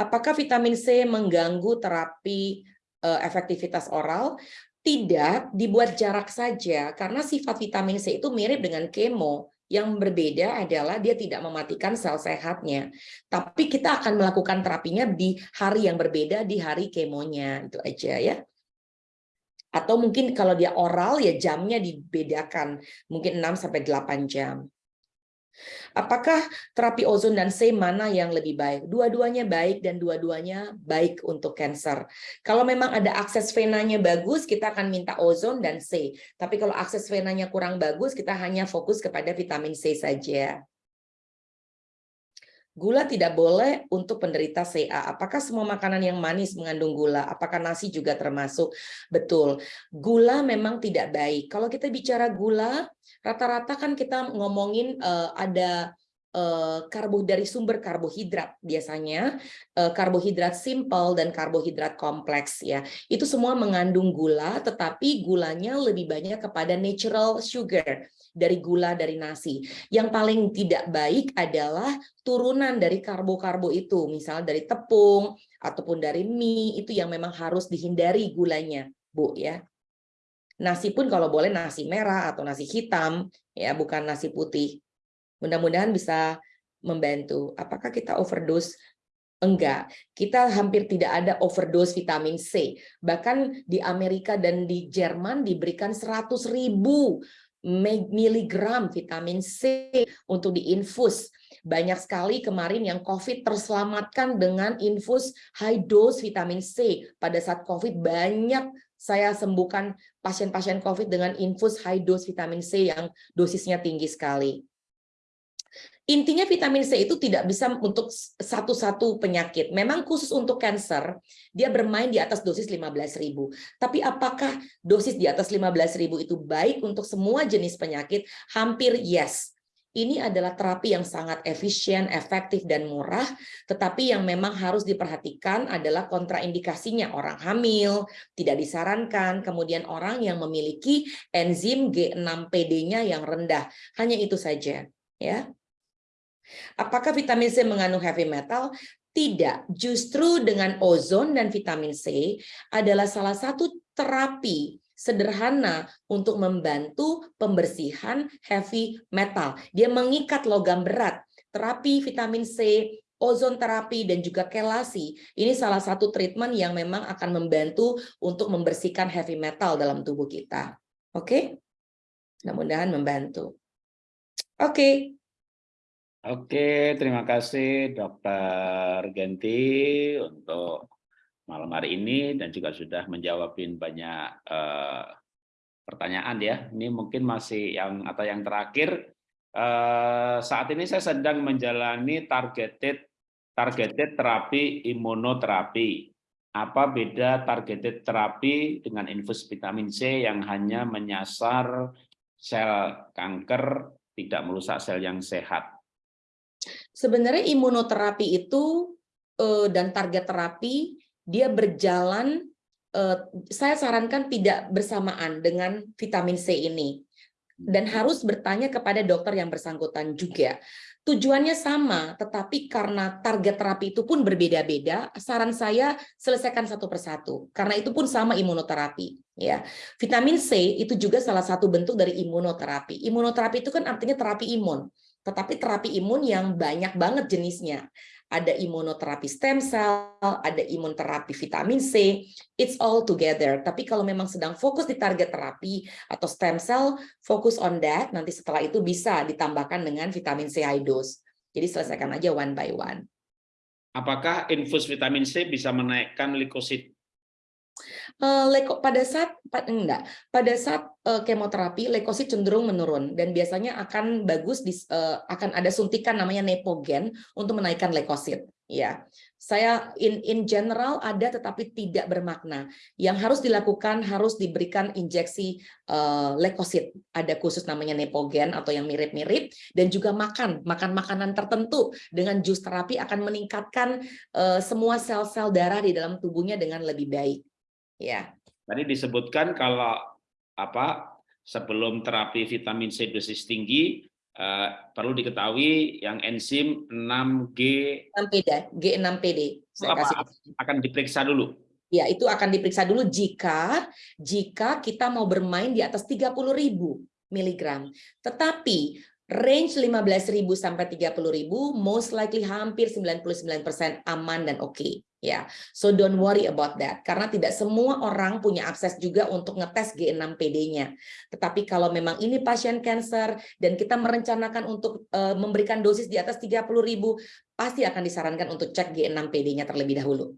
Apakah vitamin C mengganggu terapi uh, efektivitas oral? Tidak, dibuat jarak saja karena sifat vitamin C itu mirip dengan kemo yang berbeda adalah dia tidak mematikan sel sehatnya. Tapi kita akan melakukan terapinya di hari yang berbeda, di hari kemonya. Itu aja ya. Atau mungkin kalau dia oral ya jamnya dibedakan. Mungkin 6-8 jam. Apakah terapi ozon dan C mana yang lebih baik? Dua-duanya baik dan dua-duanya baik untuk cancer. Kalau memang ada akses venanya bagus, kita akan minta ozon dan C. Tapi kalau akses venanya kurang bagus, kita hanya fokus kepada vitamin C saja. Gula tidak boleh untuk penderita CA. Apakah semua makanan yang manis mengandung gula? Apakah nasi juga termasuk? Betul. Gula memang tidak baik. Kalau kita bicara gula, rata-rata kan kita ngomongin uh, ada uh, karbo dari sumber karbohidrat biasanya uh, karbohidrat simple dan karbohidrat kompleks ya itu semua mengandung gula tetapi gulanya lebih banyak kepada natural sugar dari gula dari nasi. Yang paling tidak baik adalah turunan dari karbo-karbo itu, misalnya dari tepung ataupun dari mie itu yang memang harus dihindari gulanya, Bu ya. Nasi pun kalau boleh nasi merah atau nasi hitam ya, bukan nasi putih. Mudah-mudahan bisa membantu. Apakah kita overdose Enggak, kita hampir tidak ada overdose vitamin C. Bahkan di Amerika dan di Jerman diberikan 100 ribu miligram vitamin C untuk diinfus. Banyak sekali kemarin yang COVID terselamatkan dengan infus high dose vitamin C. Pada saat COVID banyak saya sembuhkan pasien-pasien COVID dengan infus high dose vitamin C yang dosisnya tinggi sekali. Intinya vitamin C itu tidak bisa untuk satu-satu penyakit. Memang khusus untuk cancer, dia bermain di atas dosis 15.000. Tapi apakah dosis di atas 15.000 itu baik untuk semua jenis penyakit? Hampir yes. Ini adalah terapi yang sangat efisien, efektif, dan murah, tetapi yang memang harus diperhatikan adalah kontraindikasinya. Orang hamil, tidak disarankan, kemudian orang yang memiliki enzim G6PD-nya yang rendah. Hanya itu saja. ya. Apakah vitamin C mengandung heavy metal? Tidak, justru dengan ozon dan vitamin C adalah salah satu terapi sederhana untuk membantu pembersihan heavy metal. Dia mengikat logam berat. Terapi vitamin C, ozon terapi, dan juga kelasi. Ini salah satu treatment yang memang akan membantu untuk membersihkan heavy metal dalam tubuh kita. Oke? Mudah-mudahan membantu. Oke, Oke, terima kasih Dokter Genti untuk malam hari ini dan juga sudah menjawabin banyak uh, pertanyaan ya. Ini mungkin masih yang atau yang terakhir uh, saat ini saya sedang menjalani targeted targeted terapi imunoterapi. Apa beda targeted terapi dengan infus vitamin C yang hanya menyasar sel kanker tidak merusak sel yang sehat? Sebenarnya imunoterapi itu uh, dan target terapi dia berjalan uh, saya sarankan tidak bersamaan dengan vitamin C ini dan harus bertanya kepada dokter yang bersangkutan juga. Tujuannya sama, tetapi karena target terapi itu pun berbeda-beda, saran saya selesaikan satu persatu. Karena itu pun sama imunoterapi. Ya, vitamin C itu juga salah satu bentuk dari imunoterapi. Imunoterapi itu kan artinya terapi imun tetapi terapi imun yang banyak banget jenisnya. Ada imunoterapi stem cell, ada imunoterapi vitamin C, it's all together. Tapi kalau memang sedang fokus di target terapi atau stem cell, fokus on that, nanti setelah itu bisa ditambahkan dengan vitamin C high dose. Jadi selesaikan aja one by one. Apakah infus vitamin C bisa menaikkan leukosit Uh, leko, pada saat enggak. Pada saat uh, kemoterapi leukosit cenderung menurun. Dan biasanya akan bagus di, uh, akan ada suntikan namanya nepogen untuk menaikkan leukosit ya saya in in general ada tetapi tidak bermakna. Yang harus dilakukan harus diberikan injeksi uh, leukosit ada khusus namanya nepogen atau yang mirip-mirip. Dan juga makan makan makanan tertentu. Dengan jus terapi akan meningkatkan uh, semua sel-sel darah di dalam tubuhnya dengan lebih baik Ya. Tadi disebutkan kalau apa sebelum terapi vitamin C dosis tinggi eh, perlu diketahui yang enzim 6G 6PD, G6PD. Saya apa, kasih. akan diperiksa dulu. Ya, itu akan diperiksa dulu jika jika kita mau bermain di atas 30.000 miligram. Tetapi range 15.000 sampai 30.000 most likely hampir 99% aman dan oke. Okay. Ya, so don't worry about that karena tidak semua orang punya akses juga untuk ngetes G6PD-nya. Tetapi kalau memang ini pasien cancer dan kita merencanakan untuk uh, memberikan dosis di atas 30.000, pasti akan disarankan untuk cek G6PD-nya terlebih dahulu.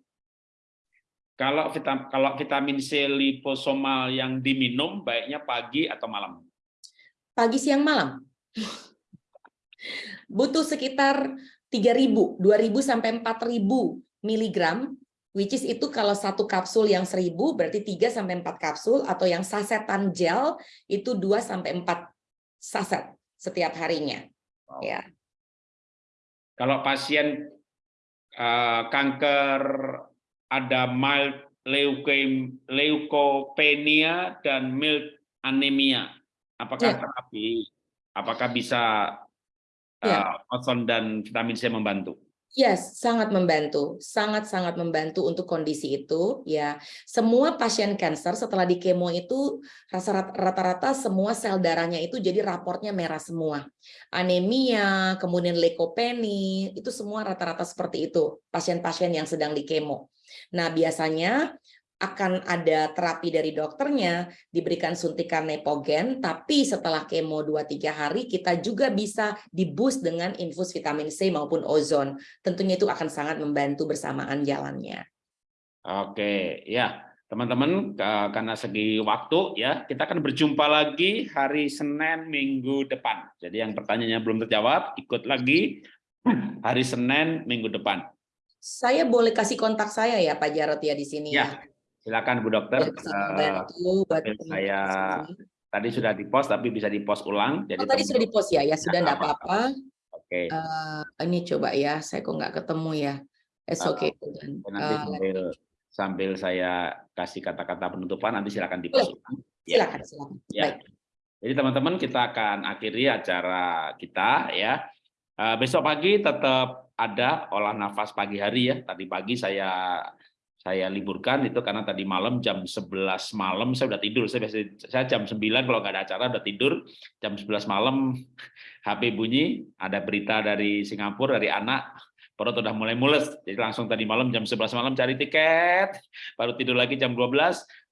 Kalau vitamin, kalau vitamin C liposomal yang diminum baiknya pagi atau malam? Pagi, siang, malam. Butuh sekitar 3.000, 2.000 sampai 4.000 miligram, which is itu kalau satu kapsul yang 1000 berarti 3 sampai 4 kapsul atau yang sasetan gel itu 2 sampai 4 saset setiap harinya. Wow. Ya. Kalau pasien uh, kanker ada mild leukopenia dan mild anemia, apakah ya. terapi apakah bisa uh, ya. ozon dan vitamin C membantu? Yes, sangat membantu, sangat-sangat membantu untuk kondisi itu. Ya, semua pasien kanker setelah di kemo itu rata-rata semua sel darahnya itu jadi raportnya merah semua. Anemia, kemudian leukopenia, itu semua rata-rata seperti itu pasien-pasien yang sedang di kemo. Nah, biasanya akan ada terapi dari dokternya, diberikan suntikan nepogen, tapi setelah kemo 2-3 hari kita juga bisa diboost dengan infus vitamin C maupun ozon. Tentunya itu akan sangat membantu bersamaan jalannya. Oke, ya. teman-teman karena segi waktu ya kita akan berjumpa lagi hari Senin minggu depan. Jadi yang pertanyaannya belum terjawab ikut lagi hari Senin minggu depan. Saya boleh kasih kontak saya ya Pak Jarot ya di sini Ya, silakan Bu Dokter. Eh, membantu buat saya- tadi sudah di post tapi bisa di post ulang. Jadi Oh, tadi sudah di teman-teman- post ya, ya sudah Ya, enggak apa-apa. Oke. Eh, ini coba ya, saya kok nggak ketemu ya. It's okay. Dan, Nanti eh, sambil sambil saya kasih kata-kata penutupan nanti silakan di post ulang. Ya. silakan, silakan. Ya. Baik. Jadi teman-teman kita akan akhiri acara kita ya. Eh, besok pagi tetap ada olah nafas pagi hari ya. Tadi pagi saya saya liburkan itu karena tadi malam jam 11 malam saya udah tidur. Saya biasa saya jam 9 kalau nggak ada acara udah tidur. Jam 11 malam HP bunyi, ada berita dari Singapura dari anak perut udah mulai mules. Jadi langsung tadi malam jam 11 malam cari tiket, baru tidur lagi jam 12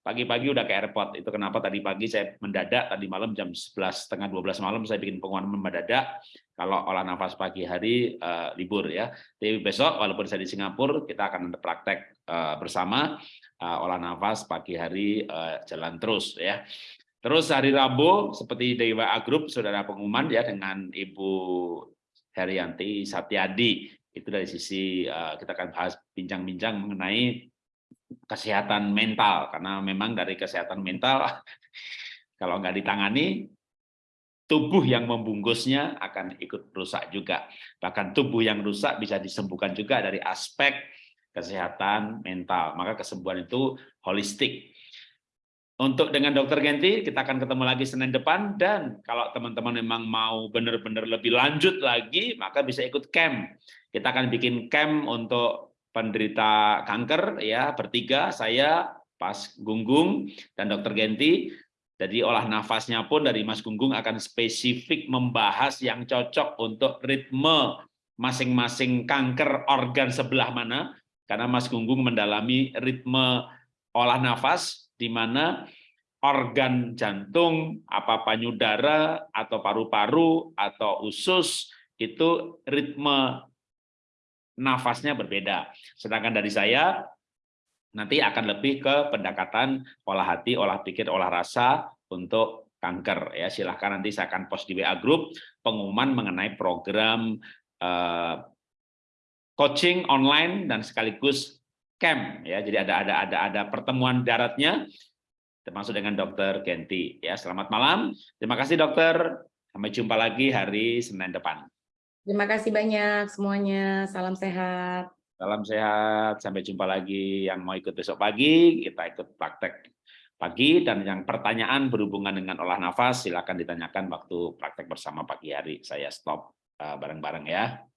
pagi-pagi udah ke airport. Itu kenapa tadi pagi saya mendadak tadi malam jam 11 setengah 12 malam saya bikin pengumuman mendadak kalau olah nafas pagi hari eh, libur ya. Tapi besok walaupun saya di Singapura kita akan praktek eh, bersama eh, olah nafas pagi hari eh, jalan terus ya. Terus hari Rabu seperti di WA ada pengumuman ya dengan Ibu Herianti Satyadi. Itu dari sisi eh, kita akan bahas bincang-bincang mengenai kesehatan mental karena memang dari kesehatan mental kalau nggak ditangani tubuh yang membungkusnya akan ikut rusak juga. Bahkan tubuh yang rusak bisa disembuhkan juga dari aspek kesehatan mental. Maka kesembuhan itu holistik. Untuk dengan dokter Genti kita akan ketemu lagi Senin depan. Dan kalau teman-teman memang mau benar-benar lebih lanjut lagi maka bisa ikut camp. Kita akan bikin camp untuk penderita kanker ya bertiga saya Pas Gunggung dan Dokter Genti. Jadi olah nafasnya pun dari Mas Gunggung akan spesifik membahas yang cocok untuk ritme masing-masing kanker organ sebelah mana karena Mas Gunggung mendalami ritme olah nafas di mana organ jantung, apa payudara atau paru-paru atau usus itu ritme nafasnya berbeda. Sedangkan dari saya nanti akan lebih ke pendekatan olah hati, olah pikir, olah rasa untuk kanker ya. Silahkan nanti saya akan post di WA Group pengumuman mengenai program eh, coaching online dan sekaligus camp ya. Jadi ada ada ada ada pertemuan daratnya termasuk dengan Dokter Genti ya. Selamat malam. Terima kasih dokter. Sampai jumpa lagi hari Senin depan. Terima kasih banyak semuanya. Salam sehat. Salam sehat, sampai jumpa lagi. Yang mau ikut besok pagi, kita ikut praktek pagi. Dan yang pertanyaan berhubungan dengan olah nafas, silakan ditanyakan waktu praktek bersama pagi hari. Saya stop eh, bareng-bareng ya.